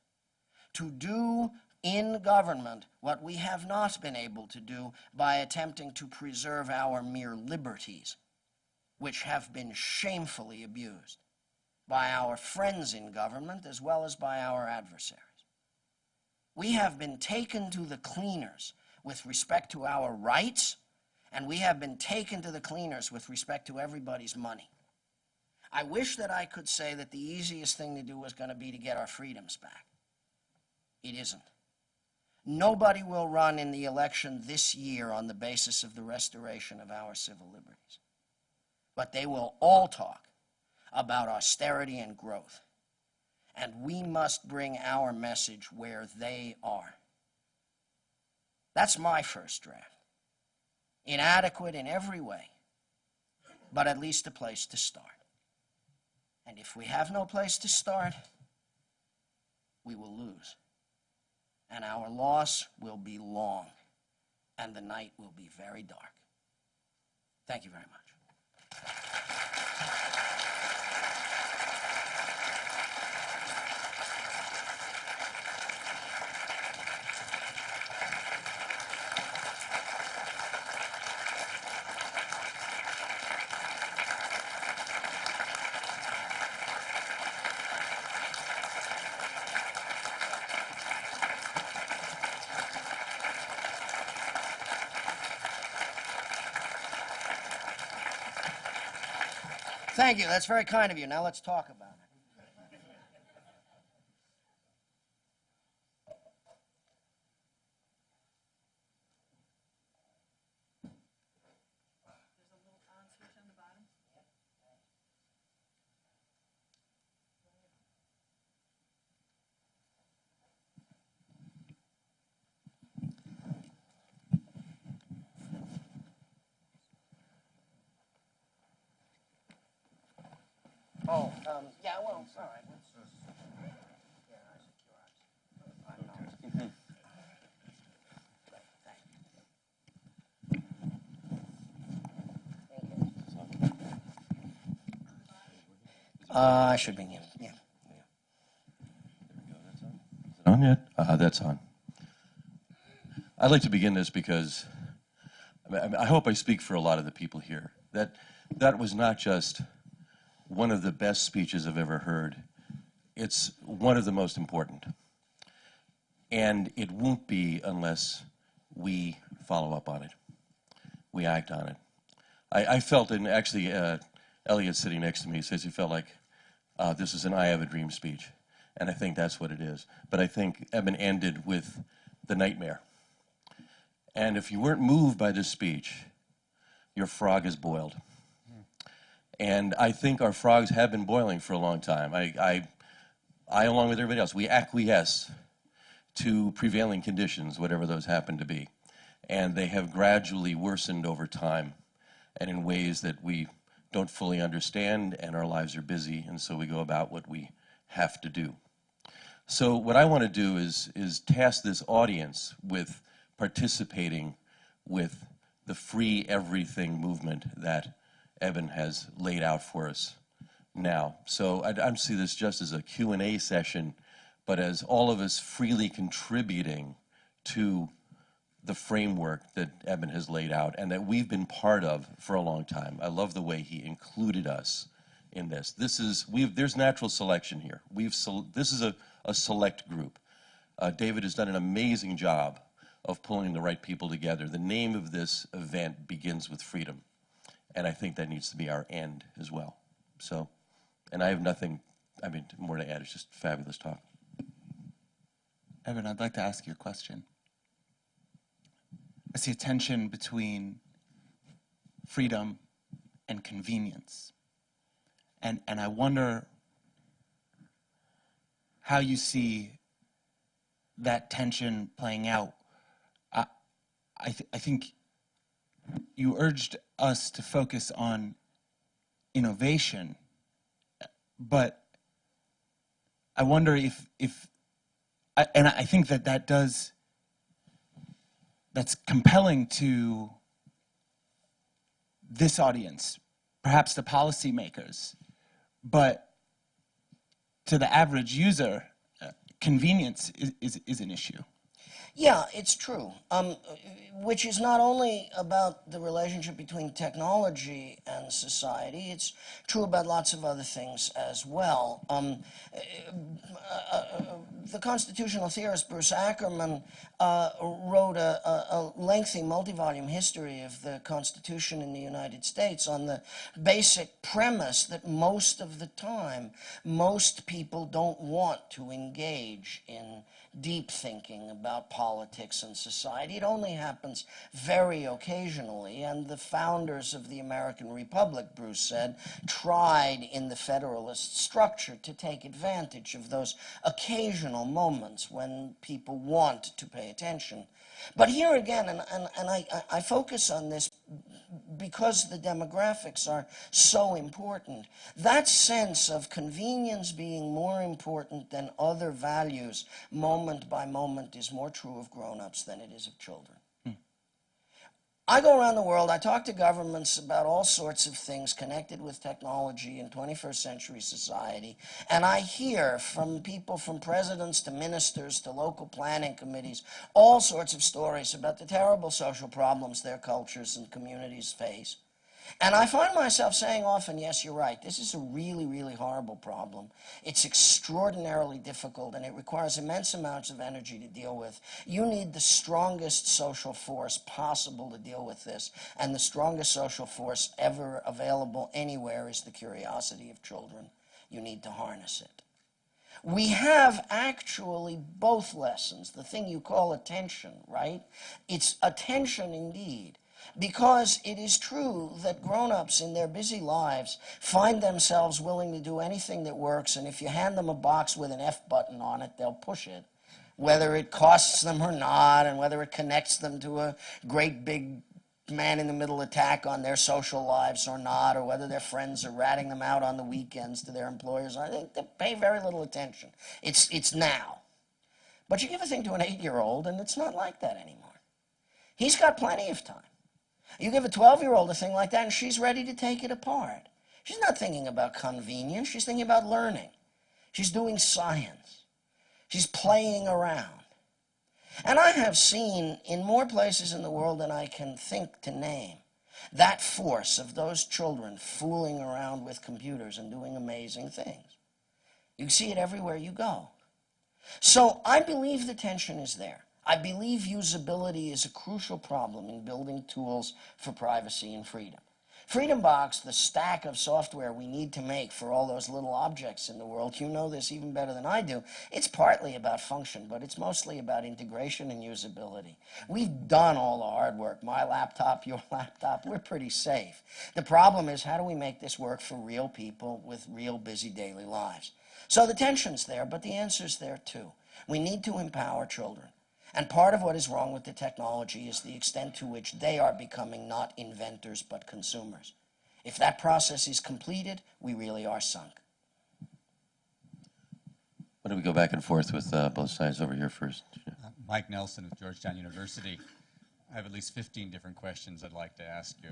to do in government what we have not been able to do by attempting to preserve our mere liberties, which have been shamefully abused by our friends in government as well as by our adversaries. We have been taken to the cleaners with respect to our rights, and we have been taken to the cleaners with respect to everybody's money. I wish that I could say that the easiest thing to do was going to be to get our freedoms back. It isn't. Nobody will run in the election this year on the basis of the restoration of our civil liberties. But they will all talk about austerity and growth. And we must bring our message where they are. That's my first draft. Inadequate in every way, but at least a place to start. And if we have no place to start, we will lose. And our loss will be long, and the night will be very dark. Thank you very much. Thank you. That's very kind of you. Now let's talk about. Oh, um, yeah, well, all right. let's just- yeah, I see your eyes. I don't know. Thank you. Uh, I should be, yeah, yeah. On yet? Uh, that's on. I'd like to begin this because I, mean, I hope I speak for a lot of the people here. That that was not just one of the best speeches I've ever heard. It's one of the most important. And it won't be unless we follow up on it. We act on it. I, I felt, and actually, uh, Elliot sitting next to me says he felt like uh, this is an I Have a Dream speech. And I think that's what it is. But I think Eben ended with the nightmare. And if you weren't moved by this speech, your frog is boiled. And I think our frogs have been boiling for a long time. I, I, I, along with everybody else, we acquiesce to prevailing conditions, whatever those happen to be. And they have gradually worsened over time and in ways that we don't fully understand, and our lives are busy, and so we go about what we have to do. So what I want to do is, is task this audience with participating with the free everything movement that Eben has laid out for us now. So I, I see this just as a Q&A session, but as all of us freely contributing to the framework that Eben has laid out and that we've been part of for a long time. I love the way he included us in this. This is, we've, there's natural selection here. We've, this is a, a select group. Uh, David has done an amazing job of pulling the right people together. The name of this event begins with freedom. And I think that needs to be our end as well. So, and I have nothing, I mean, more to add. It's just fabulous talk. Eben, I'd like to ask you a question. I see a tension between freedom and convenience. And, and I wonder how you see that tension playing out. I, I, th- I think you urged us to focus on innovation, but I wonder if, if I, and I think that that does that's compelling to this audience, perhaps the policymakers, but to the average user, uh, convenience is, is, is an issue. Yeah, it's true. Um, which is not only about the relationship between technology and society, it's true about lots of other things as well. Um, uh, uh, the constitutional theorist Bruce Ackerman uh, wrote a, a, a lengthy multi-volume history of the Constitution in the United States on the basic premise that most of the time, most people don't want to engage in deep thinking about politics and society. It only happens very occasionally, and the founders of the American Republic, Bruce said, tried in the Federalist structure to take advantage of those occasional moments when people want to pay attention. But here again, and, and, and I, I focus on this because the demographics are so important. That sense of convenience being more important than other values moment by moment is more true of grown-ups than it is of children. I go around the world, I talk to governments about all sorts of things connected with technology in 21st century society, and I hear from people from presidents to ministers to local planning committees all sorts of stories about the terrible social problems their cultures and communities face. And I find myself saying often, yes, you're right, this is a really, really horrible problem. It's extraordinarily difficult and it requires immense amounts of energy to deal with. You need the strongest social force possible to deal with this. And the strongest social force ever available anywhere is the curiosity of children. You need to harness it. We have actually both lessons, the thing you call attention, right? It's attention indeed. Because it is true that grown-ups in their busy lives find themselves willing to do anything that works, and if you hand them a box with an F button on it, they'll push it, whether it costs them or not, and whether it connects them to a great big man-in-the-middle attack on their social lives or not, or whether their friends are ratting them out on the weekends to their employers. I think they pay very little attention. It's, it's now. But you give a thing to an eight-year-old, and it's not like that anymore. He's got plenty of time. You give a 12-year-old a thing like that, and she's ready to take it apart. She's not thinking about convenience. She's thinking about learning. She's doing science. She's playing around. And I have seen in more places in the world than I can think to name that force of those children fooling around with computers and doing amazing things. You see it everywhere you go. So I believe the tension is there. I believe usability is a crucial problem in building tools for privacy and freedom. Freedom Box, the stack of software we need to make for all those little objects in the world, you know this even better than I do. It's partly about function, but it's mostly about integration and usability. We've done all the hard work. My laptop, your laptop, we're pretty safe. The problem is how do we make this work for real people with real busy daily lives? So the tension's there, but the answer's there too. We need to empower children. And part of what is wrong with the technology is the extent to which they are becoming not inventors but consumers. If that process is completed, we really are sunk. Why don't we go back and forth with uh, both sides over here first? Mike Nelson of Georgetown University. I have at least 15 different questions I'd like to ask you,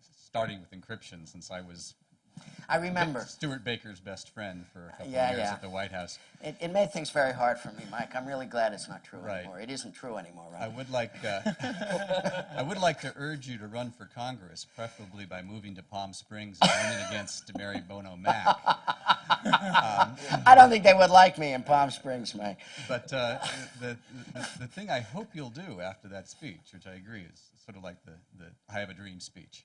starting with encryption, since I was I remember. Stewart Baker's best friend for a couple Yeah, of years yeah. at the White House. It, it made things very hard for me, Mike. I'm really glad it's not true Right. anymore. It isn't true anymore, right? I would like, uh, I would like to urge you to run for Congress, preferably by moving to Palm Springs and running against Mary Bono Mack. I don't think they would like me in Palm Springs, Mike. But uh, the, the, the thing I hope you'll do after that speech, which I agree is sort of like the, the I have a dream speech,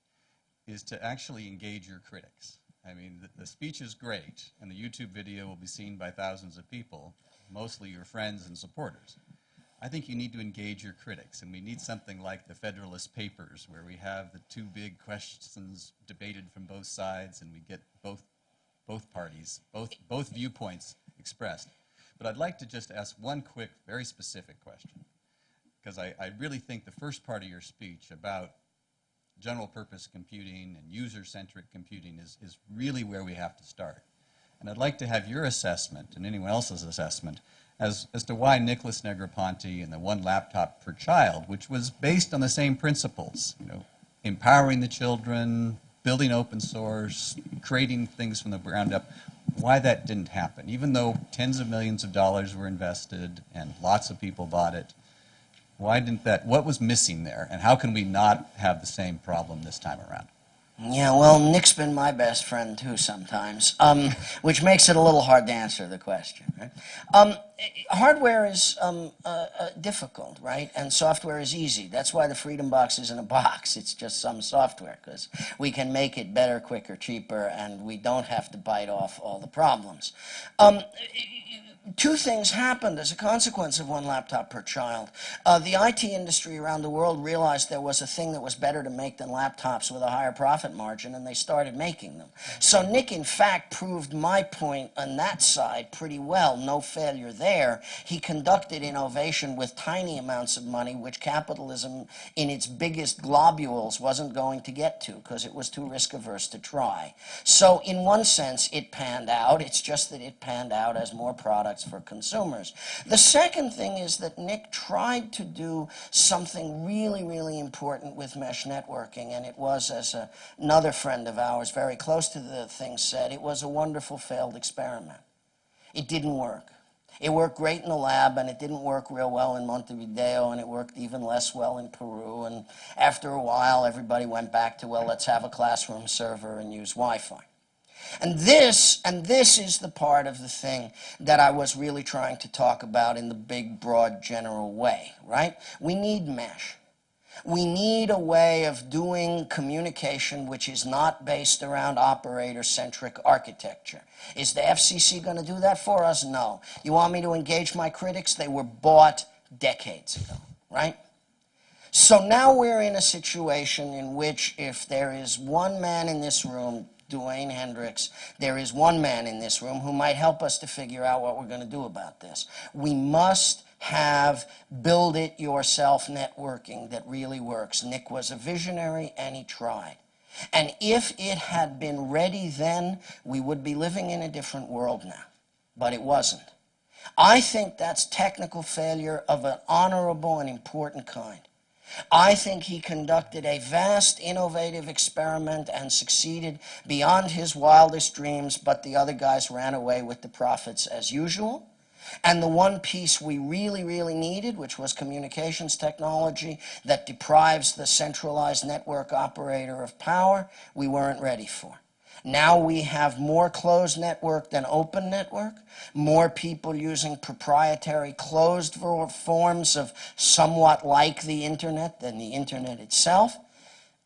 is to actually engage your critics. I mean, the, the speech is great, and the YouTube video will be seen by thousands of people, mostly your friends and supporters. I think you need to engage your critics, and we need something like the Federalist Papers, where we have the two big questions debated from both sides, and we get both both parties, both, both viewpoints expressed. But I'd like to just ask one quick, very specific question, because I, I really think the first part of your speech about general purpose computing and user-centric computing is, is really where we have to start. And I'd like to have your assessment and anyone else's assessment as, as to why Nicholas Negroponte and the one laptop per child, which was based on the same principles, you know, empowering the children, building open source, creating things from the ground up, why that didn't happen. Even though tens of millions of dollars were invested and lots of people bought it, why didn't that, what was missing there? And how can we not have the same problem this time around? Yeah, well, Nick's been my best friend too sometimes, um, which makes it a little hard to answer the question. Right? Um, hardware is um, uh, uh, difficult, right? And software is easy. That's why the Freedom Box isn't a box. It's just some software because we can make it better, quicker, cheaper, and we don't have to bite off all the problems. Two things happened as a consequence of one laptop per child. Uh, the IT industry around the world realized there was a thing that was better to make than laptops with a higher profit margin, and they started making them. So Nick, in fact, proved my point on that side pretty well. No failure there. He conducted innovation with tiny amounts of money, which capitalism in its biggest globules wasn't going to get to because it was too risk averse to try. So in one sense, it panned out. It's just that it panned out as more products for consumers. The second thing is that Nick tried to do something really, really important with mesh networking, and it was, as a, another friend of ours very close to the thing said, it was a wonderful failed experiment. It didn't work. It worked great in the lab, and it didn't work real well in Montevideo, and it worked even less well in Peru. And after a while, everybody went back to, well, let's have a classroom server and use Wi-Fi. And this, and this is the part of the thing that I was really trying to talk about in the big, broad, general way, right? We need mesh. We need a way of doing communication which is not based around operator-centric architecture. Is the FCC going to do that for us? No. You want me to engage my critics? They were bought decades ago, right? So now we're in a situation in which if there is one man in this room, Dewayne Hendricks, there is one man in this room who might help us to figure out what we're going to do about this. We must have build it yourself networking that really works. Nick was a visionary and he tried. And if it had been ready then, we would be living in a different world now. But it wasn't. I think that's technical failure of an honorable and important kind. I think he conducted a vast, innovative experiment and succeeded beyond his wildest dreams, but the other guys ran away with the profits as usual. And the one piece we really, really needed, which was communications technology that deprives the centralized network operator of power, we weren't ready for. Now we have more closed network than open network, more people using proprietary closed forms of somewhat like the internet than the internet itself.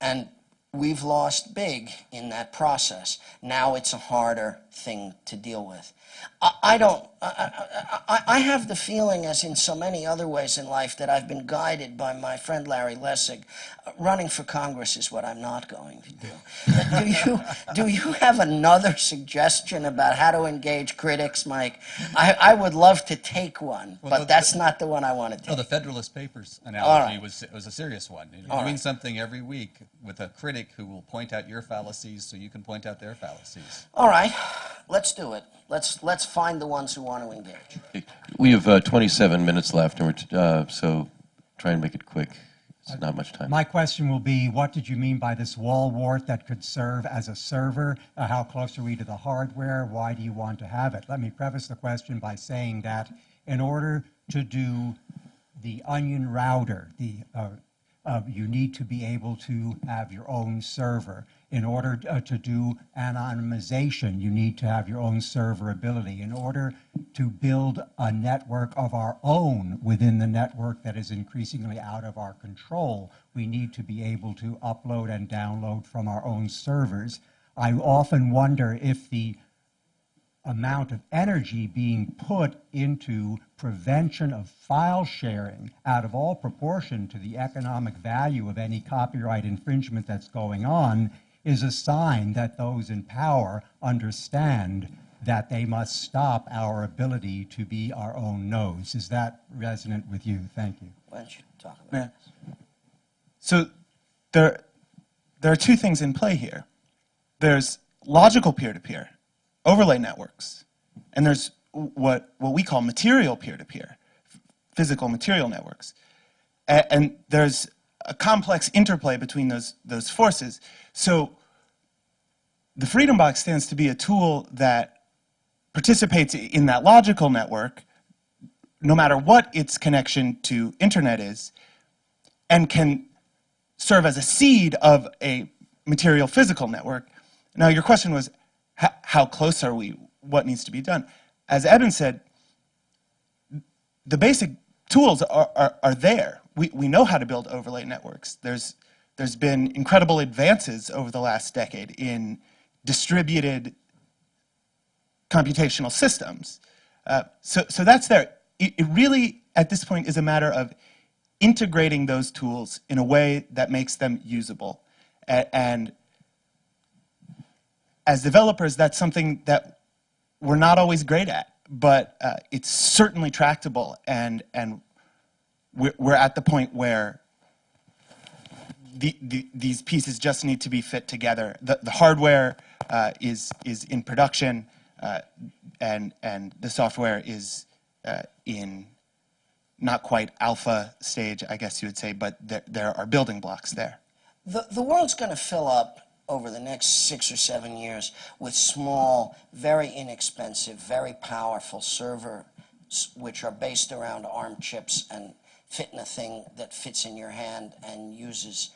And we've lost big in that process. Now it's a harder thing to deal with. I, I don't, I, I, I have the feeling, as in so many other ways in life, that I've been guided by my friend Larry Lessig. Uh, running for Congress is what I'm not going to do. do, you, do you have another suggestion about how to engage critics, Mike? I, I would love to take one, Well, but that's not the one I want to No, take. the Federalist Papers analogy right. was, was a serious one. You're All doing right. something every week with a critic who will point out your fallacies so you can point out their fallacies. All right, let's do it. Let's, let's find the ones who want to engage. We have uh, 27 minutes left, and we're t- uh, so try and make it quick. It's not much time. My question will be, what did you mean by this wall wart that could serve as a server? Uh, how close are we to the hardware? Why do you want to have it? Let me preface the question by saying that in order to do the onion router, the, uh, uh, you need to be able to have your own server. In order uh, to do anonymization, you need to have your own server ability. In order to build a network of our own within the network that is increasingly out of our control, we need to be able to upload and download from our own servers. I often wonder if the amount of energy being put into prevention of file sharing out of all proportion to the economic value of any copyright infringement that's going on is a sign that those in power understand that they must stop our ability to be our own nose. Is that resonant with you? Thank you. Why don't you talk about Yeah. this? So there, there are two things in play here. There's logical peer-to-peer, overlay networks, and there's what, what we call material peer-to-peer, physical material networks. A- and there's a complex interplay between those, those forces. So the Freedom Box stands to be a tool that participates in that logical network, no matter what its connection to internet is, and can serve as a seed of a material physical network. Now, your question was, how close are we? What needs to be done? As Eben said, the basic tools are, are, are there. We, we know how to build overlay networks. There's, there's been incredible advances over the last decade in distributed computational systems. Uh, so, so that's there. It, it really, at this point, is a matter of integrating those tools in a way that makes them usable. A- and as developers, that's something that we're not always great at, but uh, it's certainly tractable, and, and we're, we're at the point where the, the, these pieces just need to be fit together. The, the hardware uh, is, is in production, uh, and, and the software is uh, in not quite alpha stage, I guess you would say, but there, there are building blocks there. The, the world's going to fill up over the next six or seven years with small, very inexpensive, very powerful servers, which are based around ARM chips and fit in a thing that fits in your hand and uses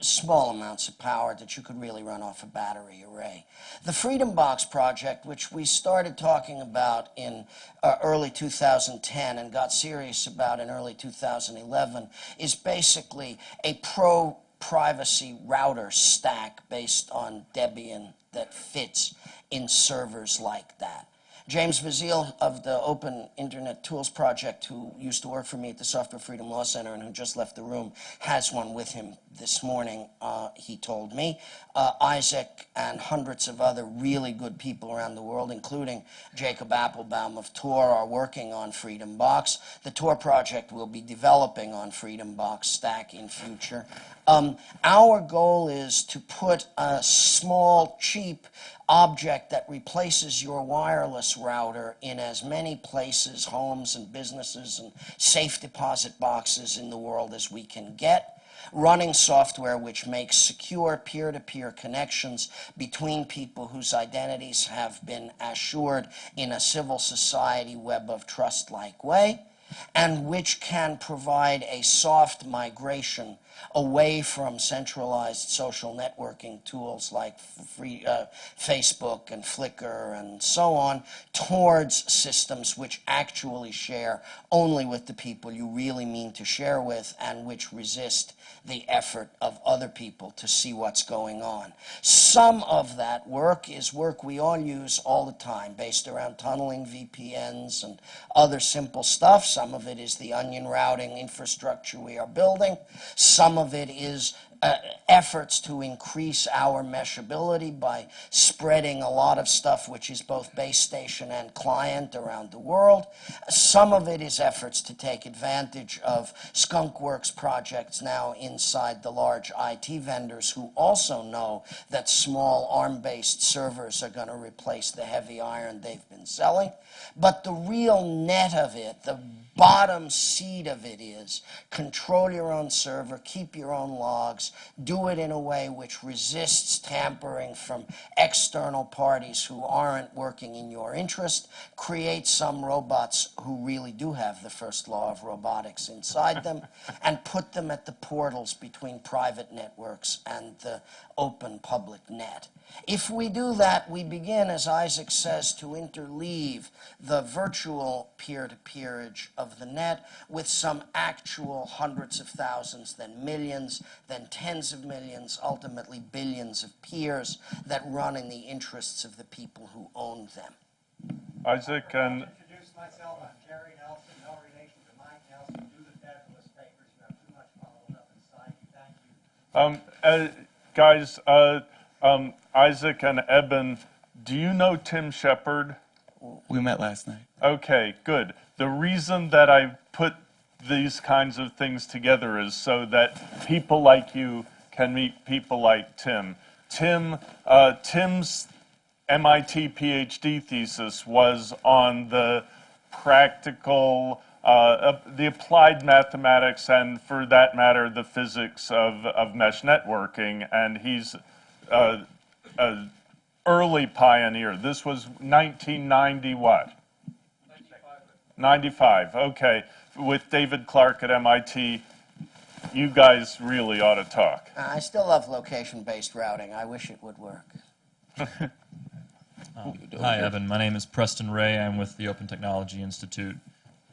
small amounts of power that you could really run off a battery array. The Freedom Box project, which we started talking about in uh, early 2010 and got serious about in early 2011, is basically a pro privacy router stack based on Debian that fits in servers like that. James Vasile of the Open Internet Tools Project, who used to work for me at the Software Freedom Law Center and who just left the room, has one with him this morning, uh, he told me. Uh, Isaac and hundreds of other really good people around the world, including Jacob Appelbaum of Tor, are working on Freedom Box. The Tor project will be developing on Freedom Box Stack in future. Um, our goal is to put a small, cheap object that replaces your wireless router in as many places, homes and businesses and safe deposit boxes in the world as we can get. Running software which makes secure peer to peer connections between people whose identities have been assured in a civil society web of trust like way and which can provide a soft migration away from centralized social networking tools like free, uh, Facebook and Flickr and so on towards systems which actually share only with the people you really mean to share with and which resist the effort of other people to see what's going on. Some of that work is work we all use all the time based around tunneling VPNs and other simple stuff. Some of it is the onion routing infrastructure we are building. Some of it is uh, efforts to increase our meshability by spreading a lot of stuff which is both base station and client around the world. Some of it is efforts to take advantage of skunkworks projects now inside the large IT vendors who also know that small ARM-based servers are going to replace the heavy iron they've been selling. But the real net of it, the bottom seed of it is control your own server, keep your own logs, do it in a way which resists tampering from external parties who aren't working in your interest, create some robots who really do have the first law of robotics inside them, and put them at the portals between private networks and the open public net. If we do that, we begin, as Isaac says, to interleave the virtual peer-to-peerage of the net with some actual hundreds of thousands, then millions, then tens of millions, ultimately billions of peers that run in the interests of the people who own them. Isaac and Introduce myself, I'm Jerry Nelson, no relation to Mike Nelson, do the Federalist Papers, you have too much followed up inside you, thank you. Um, uh, guys, uh, um, Isaac and Eben, do you know Tim Shepard? We met last night. Okay, good. The reason that I put these kinds of things together is so that people like you can meet people like Tim. Tim, uh, Tim's MIT PhD thesis was on the practical, uh, uh, the applied mathematics, and for that matter, the physics of, of mesh networking. And he's uh, an early pioneer. This was 1990 what? 95, okay. With David Clark at MIT, you guys really ought to talk. I still love location-based routing. I wish it would work. Hi, Eben. My name is Preston Rhea. I'm with the Open Technology Institute.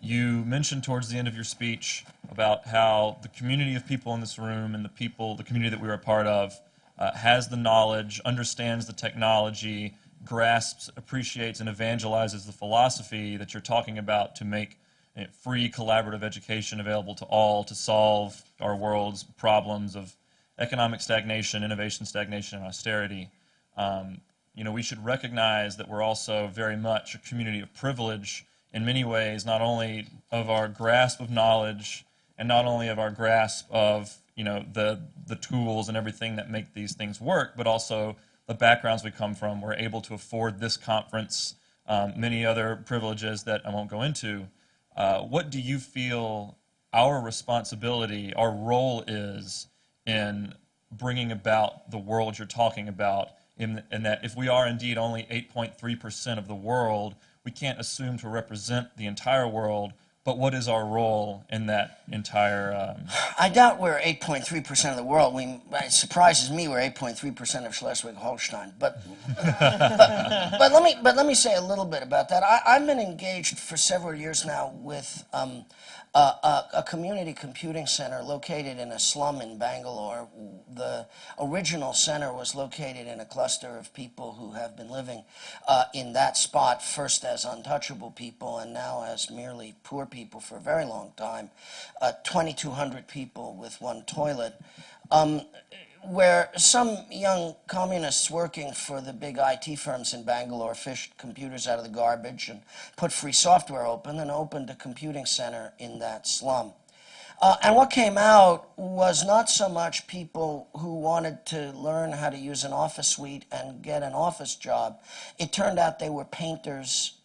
You mentioned towards the end of your speech about how the community of people in this room and the people, the community that we are a part of, uh, has the knowledge, understands the technology, grasps, appreciates, and evangelizes the philosophy that you're talking about to make you know, free collaborative education available to all to solve our world's problems of economic stagnation, innovation stagnation, and austerity. Um, you know, we should recognize that we're also very much a community of privilege in many ways, not only of our grasp of knowledge and not only of our grasp of you know the the tools and everything that make these things work, but also the backgrounds we come from. We're able to afford this conference, um, many other privileges that I won't go into. Uh, what do you feel our responsibility, our role is in bringing about the world you're talking about? In, in that if we are indeed only 8.3% of the world, we can't assume to represent the entire world, but what is our role in that entire? Um, I doubt we're 8.3% of the world. We, it surprises me we're 8.3% of Schleswig-Holstein. But, but, but, let me, but let me say a little bit about that. I, have been engaged for several years now with um, a, a, a, community computing center located in a slum in Bangalore. The original center was located in a cluster of people who have been living uh, in that spot, first as untouchable people and now as merely poor people for a very long time. Uh, 2,200 people with one toilet. Um, where some young communists working for the big IT firms in Bangalore fished computers out of the garbage and put free software open and opened a computing center in that slum. Uh, and what came out was not so much people who wanted to learn how to use an office suite and get an office job. It turned out they were painters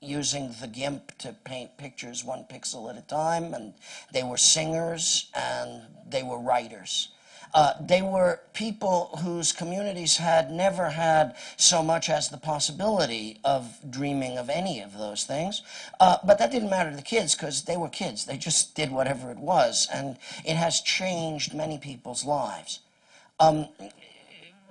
using the GIMP to paint pictures one pixel at a time, and they were singers and they were writers. Uh, they were people whose communities had never had so much as the possibility of dreaming of any of those things. Uh, but that didn't matter to the kids because they were kids. They just did whatever it was. And it has changed many people's lives. Um,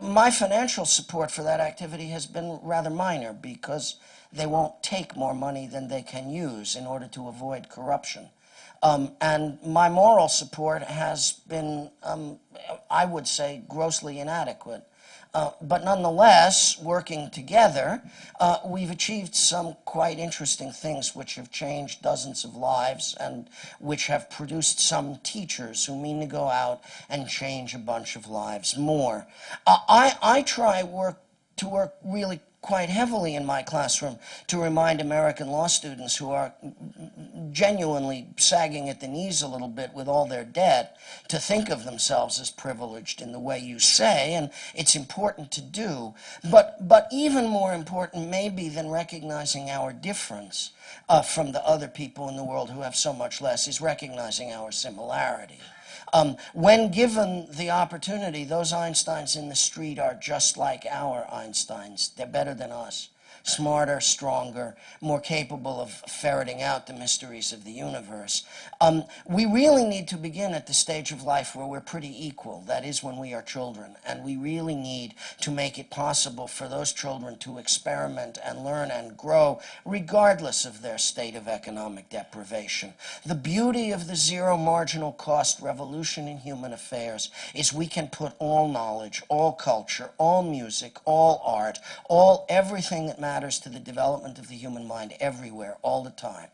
my financial support for that activity has been rather minor because they won't take more money than they can use in order to avoid corruption. Um, and my moral support has been, um, I would say, grossly inadequate. Uh, but nonetheless, working together, uh, we've achieved some quite interesting things which have changed dozens of lives and which have produced some teachers who mean to go out and change a bunch of lives more. Uh, I, I try work to work really quite heavily in my classroom to remind American law students who are genuinely sagging at the knees a little bit with all their debt to think of themselves as privileged in the way you say, and it's important to do. But, but even more important, maybe, than recognizing our difference uh, from the other people in the world who have so much less, is recognizing our similarity. Um, when given the opportunity, those Einsteins in the street are just like our Einsteins. They're better than us smarter, stronger, more capable of ferreting out the mysteries of the universe. Um, we really need to begin at the stage of life where we're pretty equal, that is when we are children, and we really need to make it possible for those children to experiment and learn and grow regardless of their state of economic deprivation. The beauty of the zero marginal cost revolution in human affairs is we can put all knowledge, all culture, all music, all art, all everything that matters matters to the development of the human mind everywhere, all the time.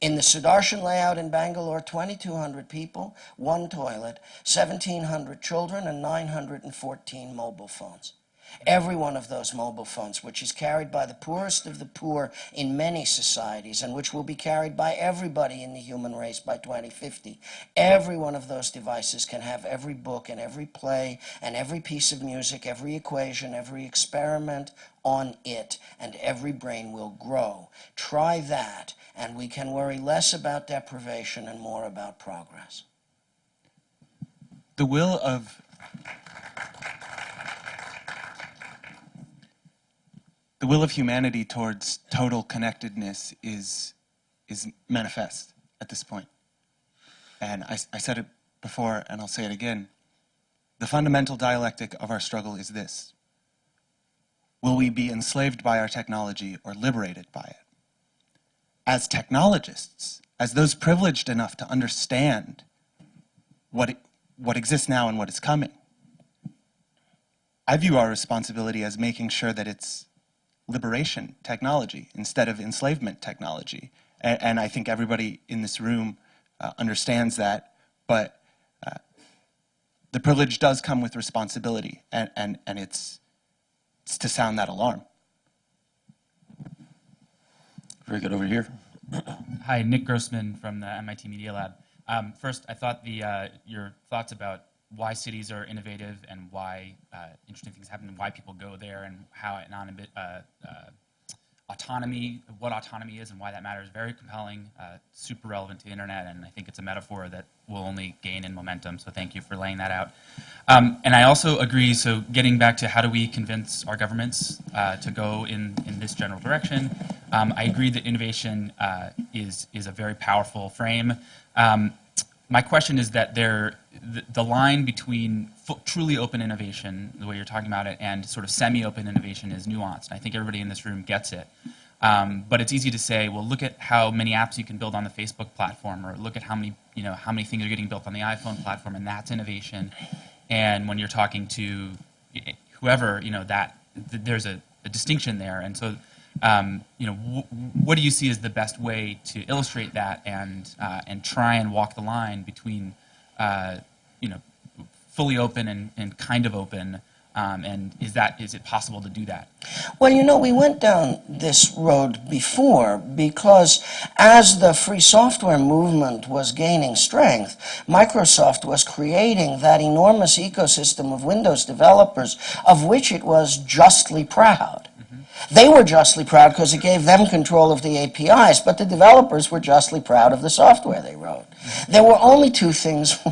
In the Sudarshan layout in Bangalore, 2,200 people, one toilet, 1,700 children, and 914 mobile phones. Every one of those mobile phones, which is carried by the poorest of the poor in many societies and which will be carried by everybody in the human race by 2050, every one of those devices can have every book and every play and every piece of music, every equation, every experiment on it, and every brain will grow. Try that, and we can worry less about deprivation and more about progress. The will of the will of humanity towards total connectedness is, is manifest at this point. And I, I said it before, and I'll say it again. The fundamental dialectic of our struggle is this Will we be enslaved by our technology or liberated by it? As technologists, as those privileged enough to understand what, it, what exists now and what is coming, I view our responsibility as making sure that it's liberation technology instead of enslavement technology. And, and I think everybody in this room uh, understands that, but uh, the privilege does come with responsibility, and, and, and it's, it's to sound that alarm. Very good. Over here. Hi, Nick Grossman from the MIT Media Lab. Um, first, I thought the, uh, your thoughts about why cities are innovative and why uh, interesting things happen and why people go there and how uh, uh, autonomy, what autonomy is and why that matters, very compelling, uh, super relevant to the internet, and I think it's a metaphor that will only gain in momentum. So thank you for laying that out. Um, and I also agree. So getting back to how do we convince our governments uh, to go in in this general direction, um, I agree that innovation is is a very powerful frame. Um, my question is that there, the, line between truly open innovation, the way you're talking about it, and sort of semi-open innovation is nuanced. I think everybody in this room gets it. Um, but it's easy to say, well, look at how many apps you can build on the Facebook platform, or look at how many, you know, how many things are getting built on the iPhone platform, and that's innovation. And when you're talking to whoever, you know, that th there's a, a distinction there. And so um, you know, what do you see as the best way to illustrate that and uh, and try and walk the line between, uh, you know, fully open and, and kind of open, um, and is that is it possible to do that? Well, you know, we went down this road before because as the free software movement was gaining strength, Microsoft was creating that enormous ecosystem of Windows developers of which it was justly proud. They were justly proud because it gave them control of the APIs, but the developers were justly proud of the software they wrote. There were only two things.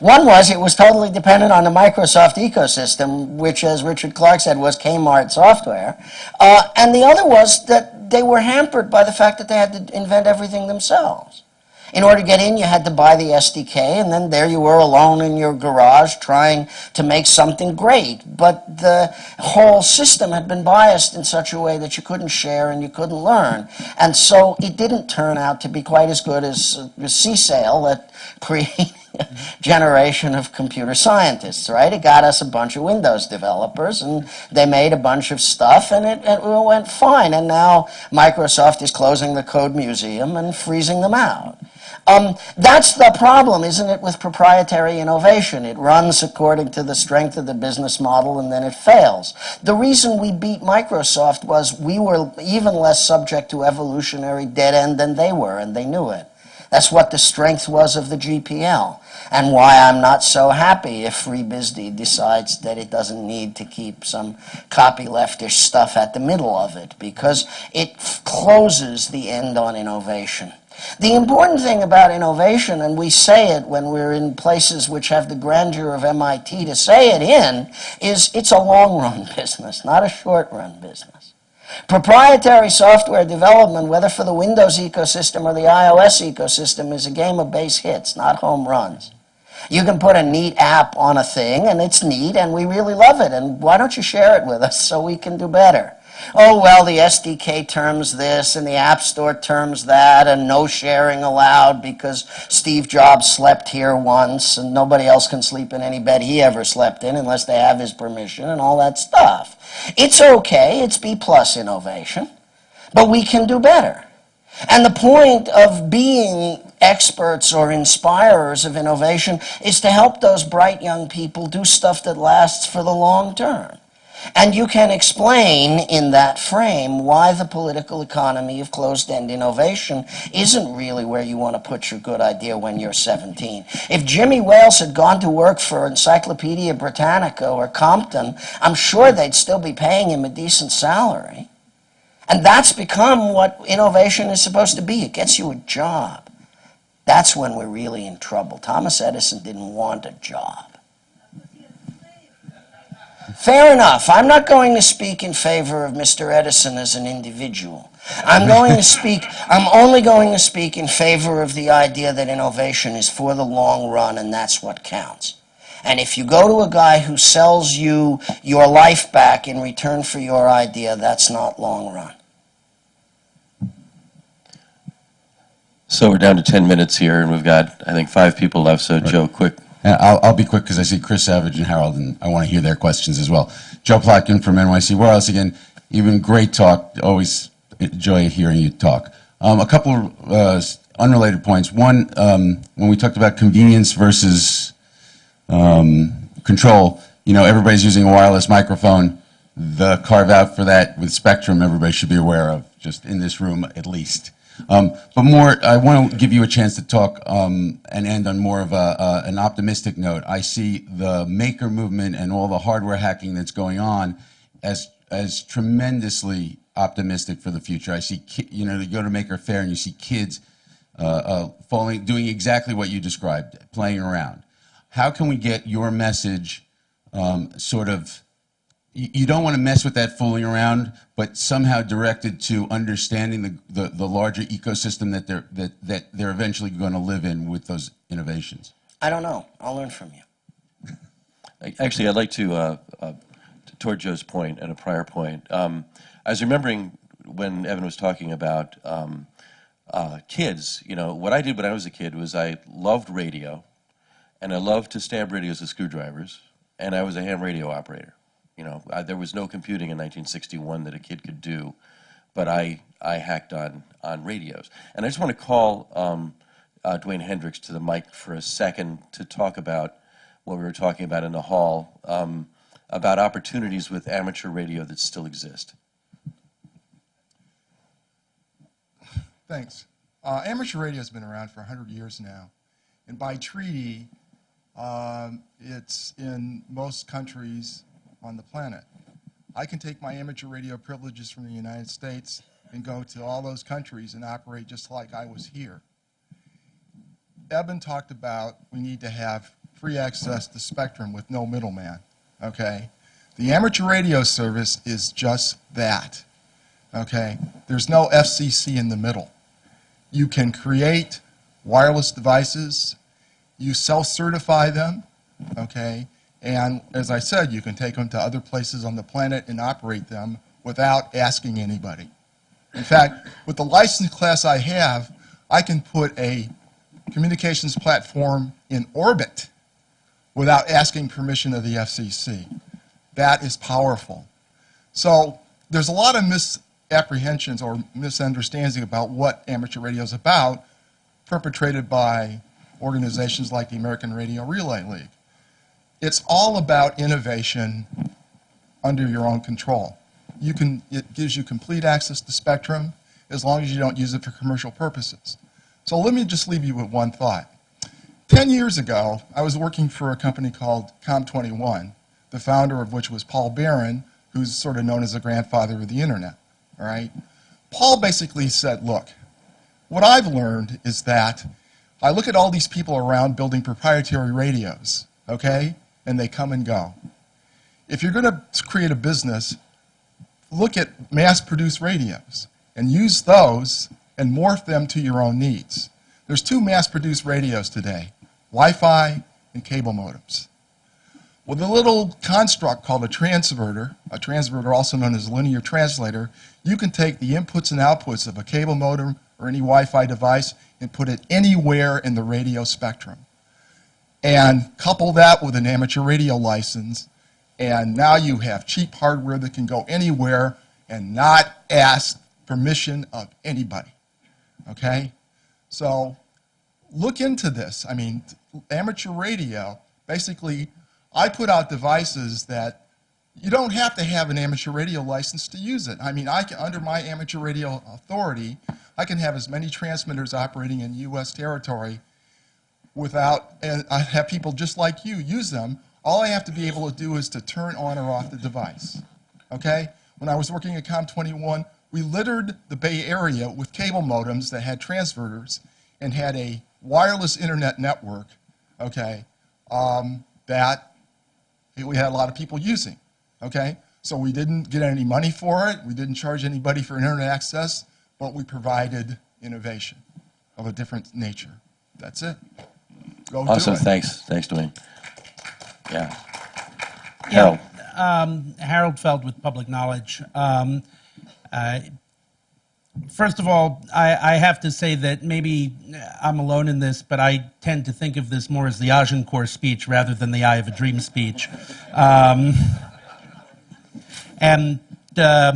One was it was totally dependent on the Microsoft ecosystem, which, as Richard Clark said, was Kmart software. Uh, and the other was that they were hampered by the fact that they had to invent everything themselves. In order to get in, you had to buy the SDK, and then there you were alone in your garage trying to make something great. But the whole system had been biased in such a way that you couldn't share and you couldn't learn. And so it didn't turn out to be quite as good as uh, CSAIL that created a generation of computer scientists, right? It got us a bunch of Windows developers, and they made a bunch of stuff, and it, it went fine. And now Microsoft is closing the Code Museum and freezing them out. Um, that's the problem, isn't it, with proprietary innovation? It runs according to the strength of the business model and then it fails. The reason we beat Microsoft was we were even less subject to evolutionary dead end than they were, and they knew it. That's what the strength was of the GPL, and why I'm not so happy if FreeBSD decides that it doesn't need to keep some copyleftish stuff at the middle of it, because it closes the end on innovation. The important thing about innovation, and we say it when we're in places which have the grandeur of MIT to say it in, is it's a long run business, not a short run business. Proprietary software development, whether for the Windows ecosystem or the iOS ecosystem, is a game of base hits, not home runs. You can put a neat app on a thing, and it's neat, and we really love it, and why don't you share it with us so we can do better? Oh, well, the SDK terms this, and the App Store terms that, and no sharing allowed because Steve Jobs slept here once, and nobody else can sleep in any bed he ever slept in unless they have his permission, and all that stuff. It's okay, it's B plus innovation, but we can do better. And the point of being experts or inspirers of innovation is to help those bright young people do stuff that lasts for the long term. And you can explain in that frame why the political economy of closed-end innovation isn't really where you want to put your good idea when you're 17. If Jimmy Wales had gone to work for Encyclopedia Britannica or Compton, I'm sure they'd still be paying him a decent salary. And that's become what innovation is supposed to be. It gets you a job. That's when we're really in trouble. Thomas Edison didn't want a job. Fair enough. I'm not going to speak in favor of Mr. Edison as an individual. I'm going to speak, I'm only going to speak in favor of the idea that innovation is for the long run and that's what counts. And if you go to a guy who sells you your life back in return for your idea, that's not long run. So we're down to 10 minutes here, and we've got, I think, five people left. So, Joe, quick. I'll, I'll be quick because I see Chris Savage and Harold, and I want to hear their questions as well. Joe Plotkin from NYC Wireless again. Eben great talk. Always enjoy hearing you talk. Um, a couple of uh, unrelated points. One, um, when we talked about convenience versus um, control, you know, everybody's using a wireless microphone. The carve out for that with Spectrum, everybody should be aware of, just in this room at least. Um, but more, I want to give you a chance to talk um, and end on more of a, an optimistic note. I see the maker movement and all the hardware hacking that's going on as as tremendously optimistic for the future. I see, you know, you go to Maker Faire and you see kids uh, uh, falling, doing exactly what you described, playing around. How can we get your message um, sort of you don't want to mess with that fooling around, but somehow directed to understanding the, the, the, larger ecosystem that they're, that, that they're eventually going to live in with those innovations? I don't know. I'll learn from you. Actually, I'd like to, uh, uh, toward Joe's point and a prior point, um, I was remembering when Eben was talking about um, uh, kids, you know, what I did when I was a kid was I loved radio, and I loved to stab radios with screwdrivers, and I was a ham radio operator. You know, I, there was no computing in 1961 that a kid could do, but I, I hacked on, on radios. And I just want to call um, uh, Dewayne Hendricks to the mic for a second to talk about what we were talking about in the hall, um, about opportunities with amateur radio that still exist. Thanks. Uh, amateur radio has been around for 100 years now. And by treaty, um, it's in most countries on the planet. I can take my amateur radio privileges from the United States and go to all those countries and operate just like I was here. Eben talked about we need to have free access to spectrum with no middleman, okay? The amateur radio service is just that, okay? There's no FCC in the middle. You can create wireless devices, you self-certify them, okay? And as I said, you can take them to other places on the planet and operate them without asking anybody. In fact, with the license class I have, I can put a communications platform in orbit without asking permission of the FCC. That is powerful. So there's a lot of misapprehensions or misunderstandings about what amateur radio is about, perpetrated by organizations like the American Radio Relay League. It's all about innovation under your own control. You can, it gives you complete access to spectrum as long as you don't use it for commercial purposes. So let me just leave you with one thought. Ten years ago, I was working for a company called Com21, the founder of which was Paul Baran, who's sort of known as the grandfather of the internet, all right? Paul basically said, look, what I've learned is that I look at all these people around building proprietary radios, okay? And they come and go. If you're going to create a business, look at mass-produced radios and use those and morph them to your own needs. There's two mass-produced radios today, Wi-Fi and cable modems. With a little construct called a transverter, a transverter also known as a linear translator, you can take the inputs and outputs of a cable modem or any Wi-Fi device and put it anywhere in the radio spectrum. And couple that with an amateur radio license, and now you have cheap hardware that can go anywhere and not ask permission of anybody. Okay? So look into this. I mean, amateur radio, basically, I put out devices that you don't have to have an amateur radio license to use it. I mean, I can, under my amateur radio authority, I can have as many transmitters operating in U.S. territory without, and I have people just like you use them. All I have to be able to do is to turn on or off the device. Okay? When I was working at COM21, we littered the Bay Area with cable modems that had transverters and had a wireless internet network, okay, um, that we had a lot of people using, okay? So we didn't get any money for it. We didn't charge anybody for internet access, but we provided innovation of a different nature. That's it. Go Awesome, it. thanks, thanks, Dewayne. Yeah. Harold, Um, Harold Feld with Public Knowledge. Um, uh, First of all, I, I have to say that maybe I'm alone in this, but I tend to think of this more as the Agincourt speech rather than the I Have a Dream speech. Um, and uh,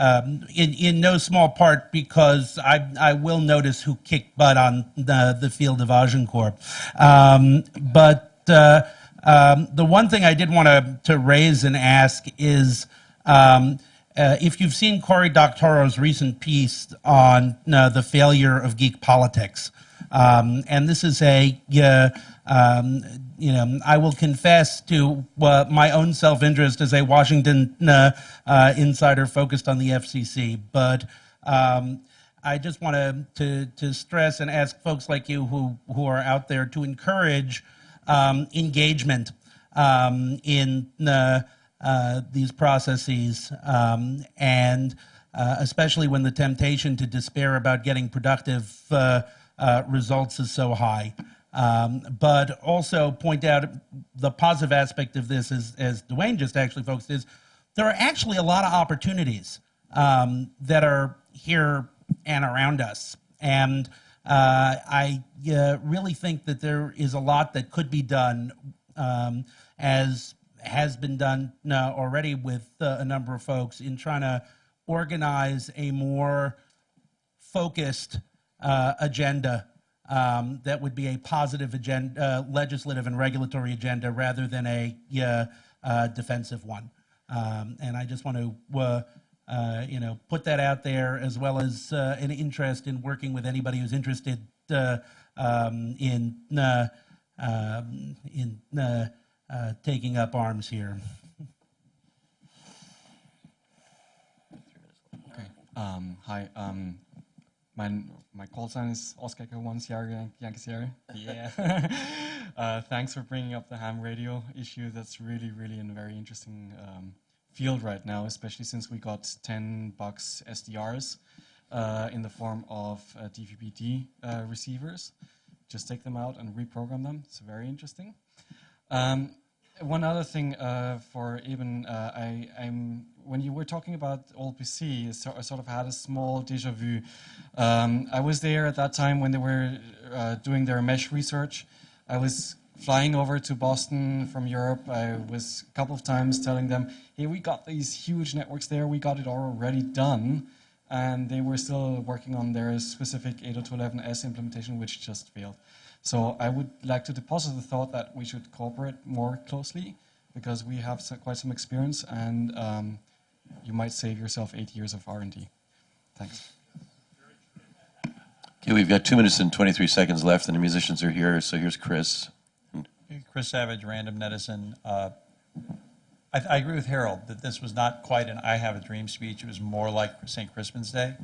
um, in, in no small part because I, I will notice who kicked butt on the, the field of Agincourt. Um, but uh, um, the one thing I did want to, to raise and ask is um, uh, if you've seen Cory Doctorow's recent piece on uh, the failure of geek politics, um, and this is a, uh, um, you know, I will confess to uh, my own self-interest as a Washington uh, uh, insider focused on the FCC, but um, I just want to, to, stress and ask folks like you who, who are out there to encourage um, engagement um, in uh, uh, these processes, um, and especially when the temptation to despair about getting productive uh, results is so high. Um, but also point out the positive aspect of this, is, as Dewayne just actually focused, is there are actually a lot of opportunities um, that are here and around us. And uh, I uh, really think that there is a lot that could be done um, as has been done uh, already with uh, a number of folks in trying to organize a more focused uh, agenda um, that would be a positive agenda, uh, legislative and regulatory agenda rather than a uh, defensive one. Um, and I just want to, uh, uh, you know, put that out there as well as uh, an interest in working with anybody who's interested um, in um, in taking up arms here. Okay. Um, hi. My my call sign is Oscar One Sierra Yankee Sierra. Yeah. uh, thanks for bringing up the ham radio issue. That's really, really in a very interesting um, field right now, especially since we got 10 bucks SDRs uh, in the form of uh, DVB-T uh, receivers. Just take them out and reprogram them. It's very interesting. Um, one other thing uh, for Eben uh, I, I'm when you were talking about OLPC, I so- I sort of had a small déjà vu. Um, I was there at that time when they were uh, doing their mesh research. I was flying over to Boston from Europe. I was a couple of times telling them, "Hey, we got these huge networks there. We got it already done." and they were still working on their specific 802.11s implementation, which just failed. So I would like to deposit the thought that we should cooperate more closely because we have so- quite some experience, and um, you might save yourself eight years of R&D. Thanks. Okay, we've got two minutes and 23 seconds left, and the musicians are here. So here's Chris. Chris Savage, Random Medicine. Uh, I, I agree with Harold that this was not quite an I Have a Dream speech. It was more like St. Crispin's Day.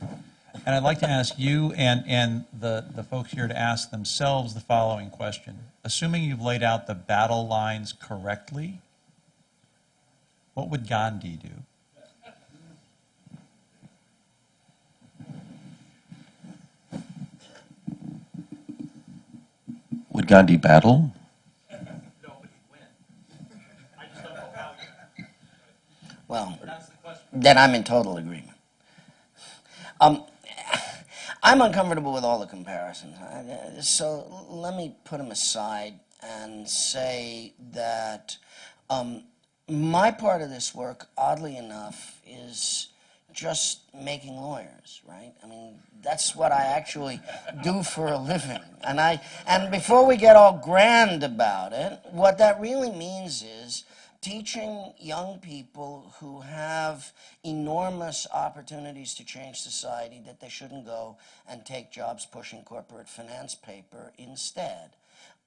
And I'd like to ask you and, and the, the folks here to ask themselves the following question. Assuming you've laid out the battle lines correctly, what would Gandhi do? Would Gandhi battle? Well, then I'm in total agreement. Um, I'm uncomfortable with all the comparisons. So let me put them aside and say that um, my part of this work, oddly enough, is just making lawyers, right? I mean, that's what I actually do for a living. And I and before we get all grand about it, what that really means is teaching young people who have enormous opportunities to change society that they shouldn't go and take jobs pushing corporate finance paper instead.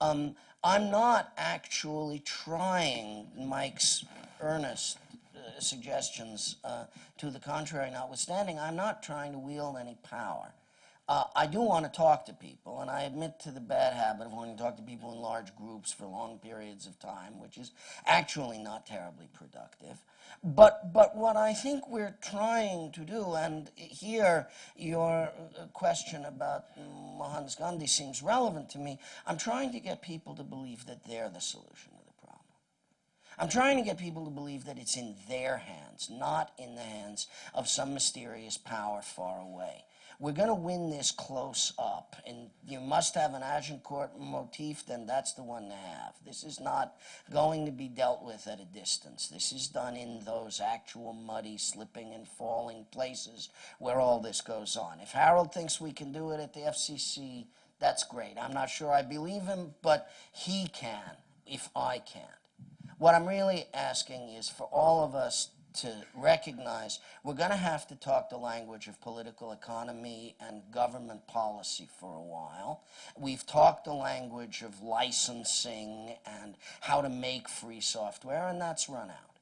Um, I'm not actually trying Mike's earnest uh, suggestions uh, to the contrary notwithstanding, I'm not trying to wield any power. Uh, I do want to talk to people, and I admit to the bad habit of wanting to talk to people in large groups for long periods of time, which is actually not terribly productive. But, but what I think we're trying to do, and here your uh, question about Mohandas Gandhi seems relevant to me, I'm trying to get people to believe that they're the solution to the problem. I'm trying to get people to believe that it's in their hands, not in the hands of some mysterious power far away. We're going to win this close up, and you must have an Agincourt motif, then that's the one to have. This is not going to be dealt with at a distance. This is done in those actual muddy, slipping, and falling places where all this goes on. If Harold thinks we can do it at the FCC, that's great. I'm not sure I believe him, but he can if I can't. What I'm really asking is for all of us to recognize we're going to have to talk the language of political economy and government policy for a while. We've talked the language of licensing and how to make free software, and that's run out.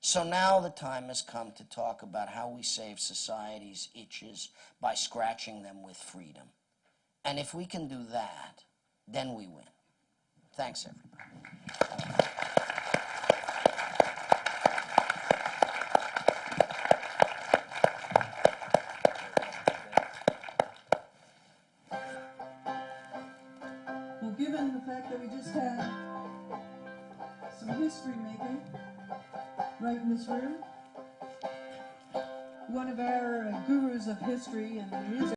So now the time has come to talk about how we save society's itches by scratching them with freedom. And if we can do that, then we win. Thanks, everybody. This room, one of our gurus of history and music.